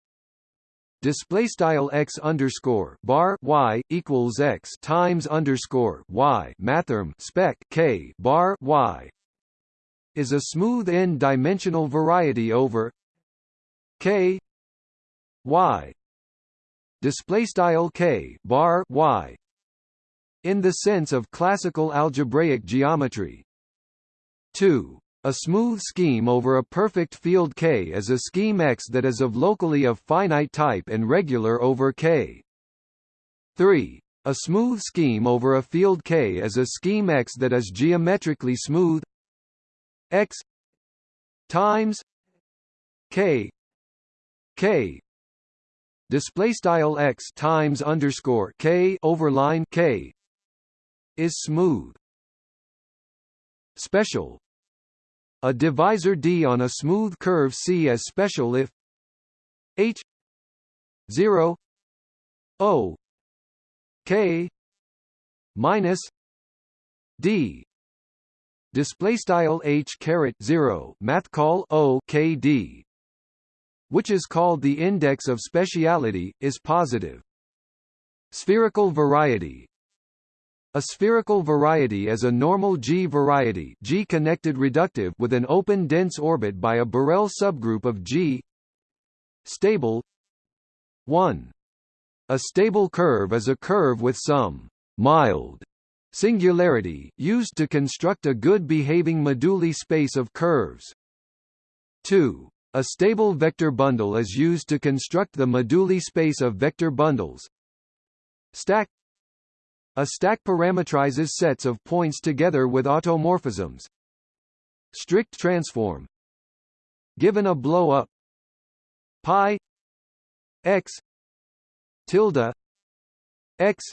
display style x underscore bar y equals x times underscore y mathrm spec k bar y is a smooth n-dimensional variety over k y display style k bar y in the sense of classical algebraic geometry 2. A smooth scheme over a perfect field K is a scheme X that is of locally of finite type and regular over K. 3. A smooth scheme over a field K is a scheme X that is geometrically smooth X times K K display style X times underscore K overline K is smooth special a divisor D on a smooth curve C is special if H 0 O K minus D. Display style H caret 0 math call O K D which is called the index of speciality is positive. Spherical variety a spherical variety is a normal G variety G-connected reductive with an open dense orbit by a Borel subgroup of G stable 1. A stable curve is a curve with some mild singularity, used to construct a good-behaving moduli space of curves. 2. A stable vector bundle is used to construct the moduli space of vector bundles. Stack a stack parametrizes sets of points together with automorphisms. Strict transform. Given a blow-up. Pi. X. Tilde. X.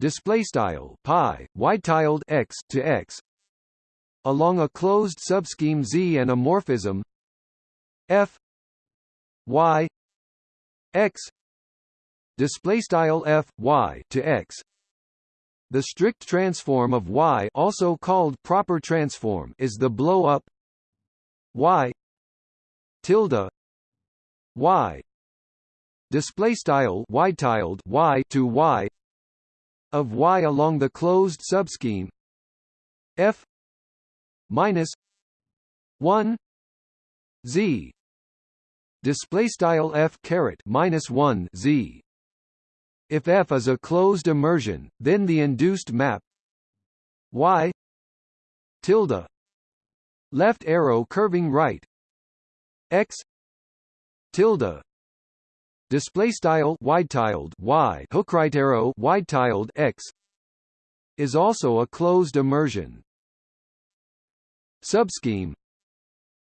Display style. Pi. Wide tiled x to x. Along a closed subscheme Z and a morphism. F. Y. X. Display style f y to x the strict transform of Y also called proper transform is the blow-up Y tilde Y display style y tiled Y to Y of Y along the closed subscheme F minus 1 Z display style F caret minus 1 Z if F is a closed immersion, then the induced map y tilde left arrow curving right x tilde display style wide tiled y hook right arrow wide tiled x is also a closed immersion. Subscheme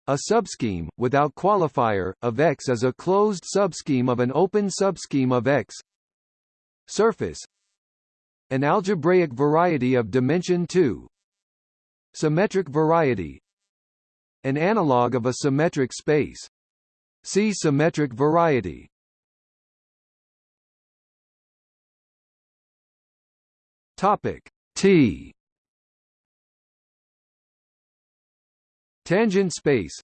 A subscheme, without qualifier, of X is a closed subscheme of an open subscheme of X. Surface. An algebraic variety of dimension 2 Symmetric variety. An analog of a symmetric space. See symmetric variety. Topic T. Tangent space.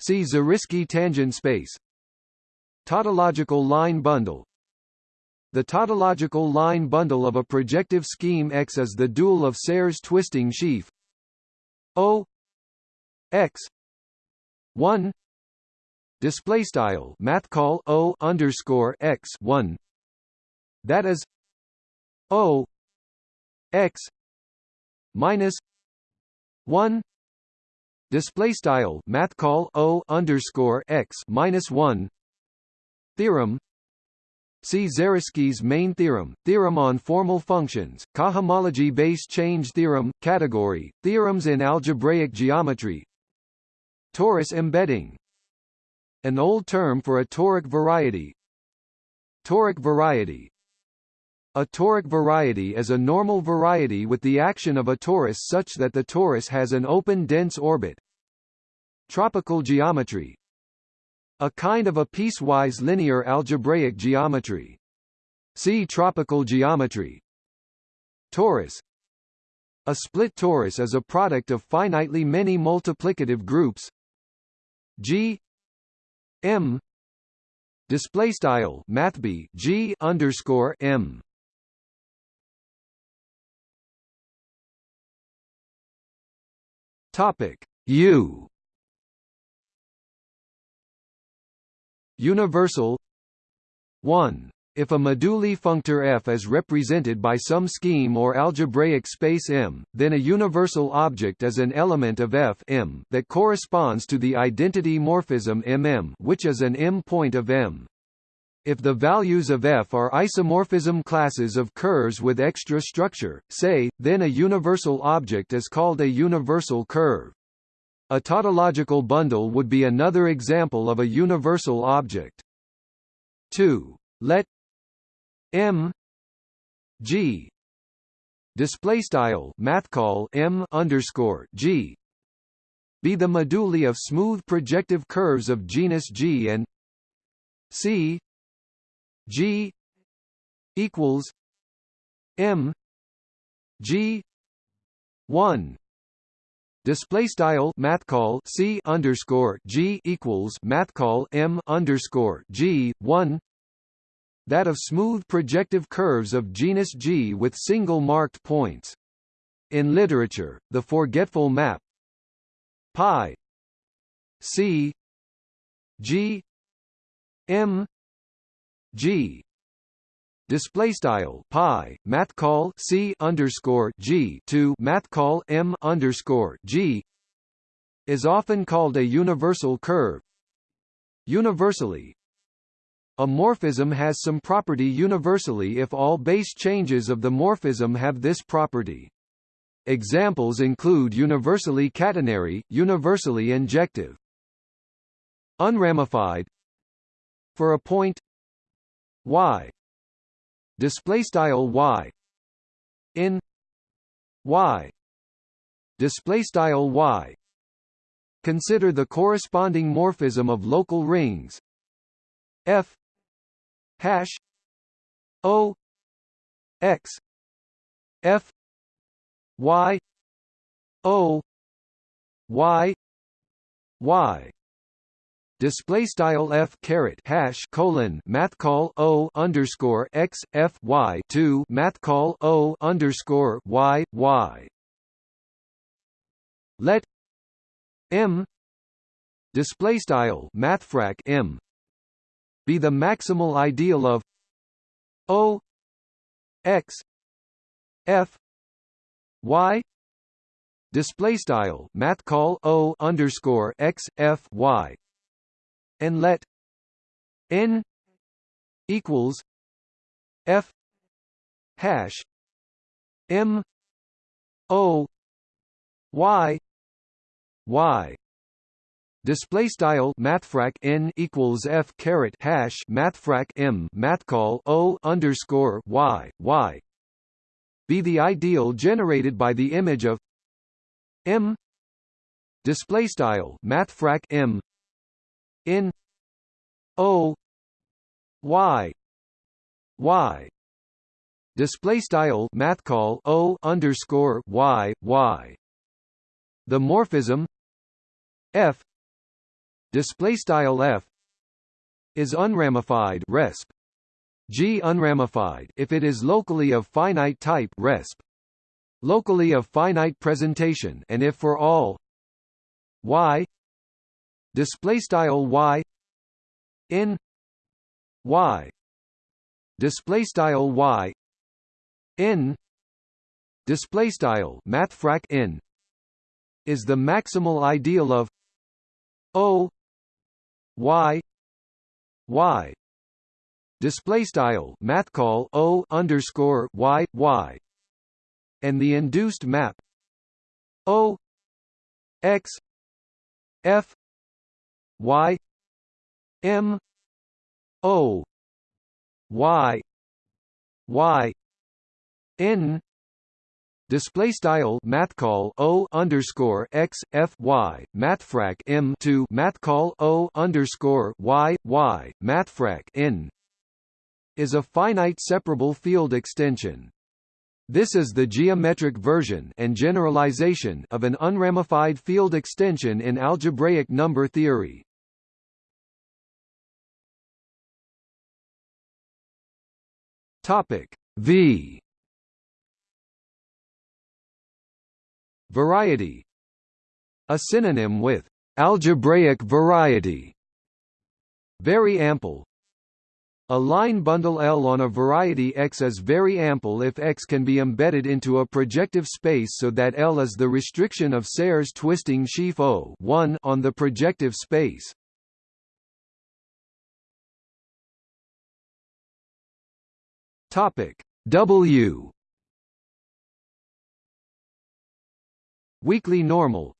See Zariski tangent space. Tautological line bundle The tautological line bundle of a projective scheme X is the dual of Serre's twisting sheaf. O X one display style math call O underscore X one. That is O x minus one display style math call o underscore x minus one theorem See Zariski's main theorem, theorem on formal functions, cohomology-based change theorem, category, theorems in algebraic geometry. Torus embedding. An old term for a toric variety. Toric variety. A toric variety is a normal variety with the action of a torus such that the torus has an open dense orbit. Tropical geometry A kind of a piecewise linear algebraic geometry. See tropical geometry. Torus. A split torus is a product of finitely many multiplicative groups. G. M. Display style mathb G underscore M. Topic U Universal 1. If a moduli functor F is represented by some scheme or algebraic space M, then a universal object is an element of F M that corresponds to the identity morphism MM which is an M point of M. If the values of f are isomorphism classes of curves with extra structure, say, then a universal object is called a universal curve. A tautological bundle would be another example of a universal object. 2. Let m g display style math call m underscore g be the moduli of smooth projective curves of genus G and C G equals M G one Display style math call C underscore G equals math call M underscore G one that of smooth projective curves of genus G with single marked points. In literature, the forgetful map pi C G M G display style pi math call C underscore G to math call M underscore G is often called a universal curve. Universally, a morphism has some property universally if all base changes of the morphism have this property. Examples include universally catenary, universally injective. Unramified For a point y display style y. In y. Display style y. Consider the corresponding morphism of local rings. F. Hash. O. X. F. Y. O. Y. Y display style f caret hash colon math call o underscore x f y two math call o underscore y y. Let m display style mathfrak m be the maximal ideal of o x f y display style math call o underscore x f y and let n equals f hash M O Y Y. Display style mathfrak n equals f caret hash mathfrak m mathcall o underscore y y. Be the ideal generated by the image of m. Display style mathfrak m in o y y. Display style math call o underscore y y. The morphism f. Display style f is unramified resp. G unramified if it is locally of finite type resp. Locally of finite presentation and if for all y display style y in y display style y n display style mathfrak n is the maximal ideal of o y y display style math call o underscore y y and the induced map o x f y m o y y n display style math call o underscore x f y mathfrak m to math call o underscore y y mathfrak n is a finite separable field extension. This is the geometric version and generalization of an unramified field extension in algebraic number theory. Topic V. Variety. A synonym with algebraic variety. Very ample. A line bundle L on a variety X is very ample if X can be embedded into a projective space so that L is the restriction of Serre's twisting sheaf O on the projective space. Topic W Weakly normal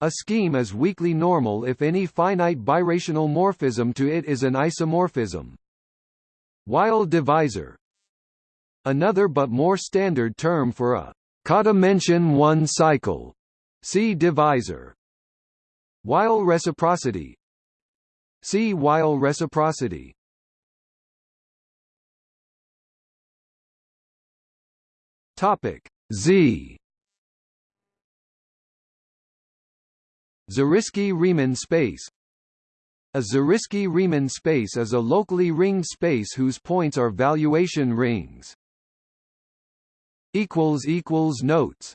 A scheme is weakly normal if any finite birational morphism to it is an isomorphism. Weil divisor Another but more standard term for a codimension 1 cycle. See divisor. Weil reciprocity See Weil reciprocity Topic Z. Zariski-Riemann space. A Zariski-Riemann space is a locally ringed space whose points are valuation rings. Notes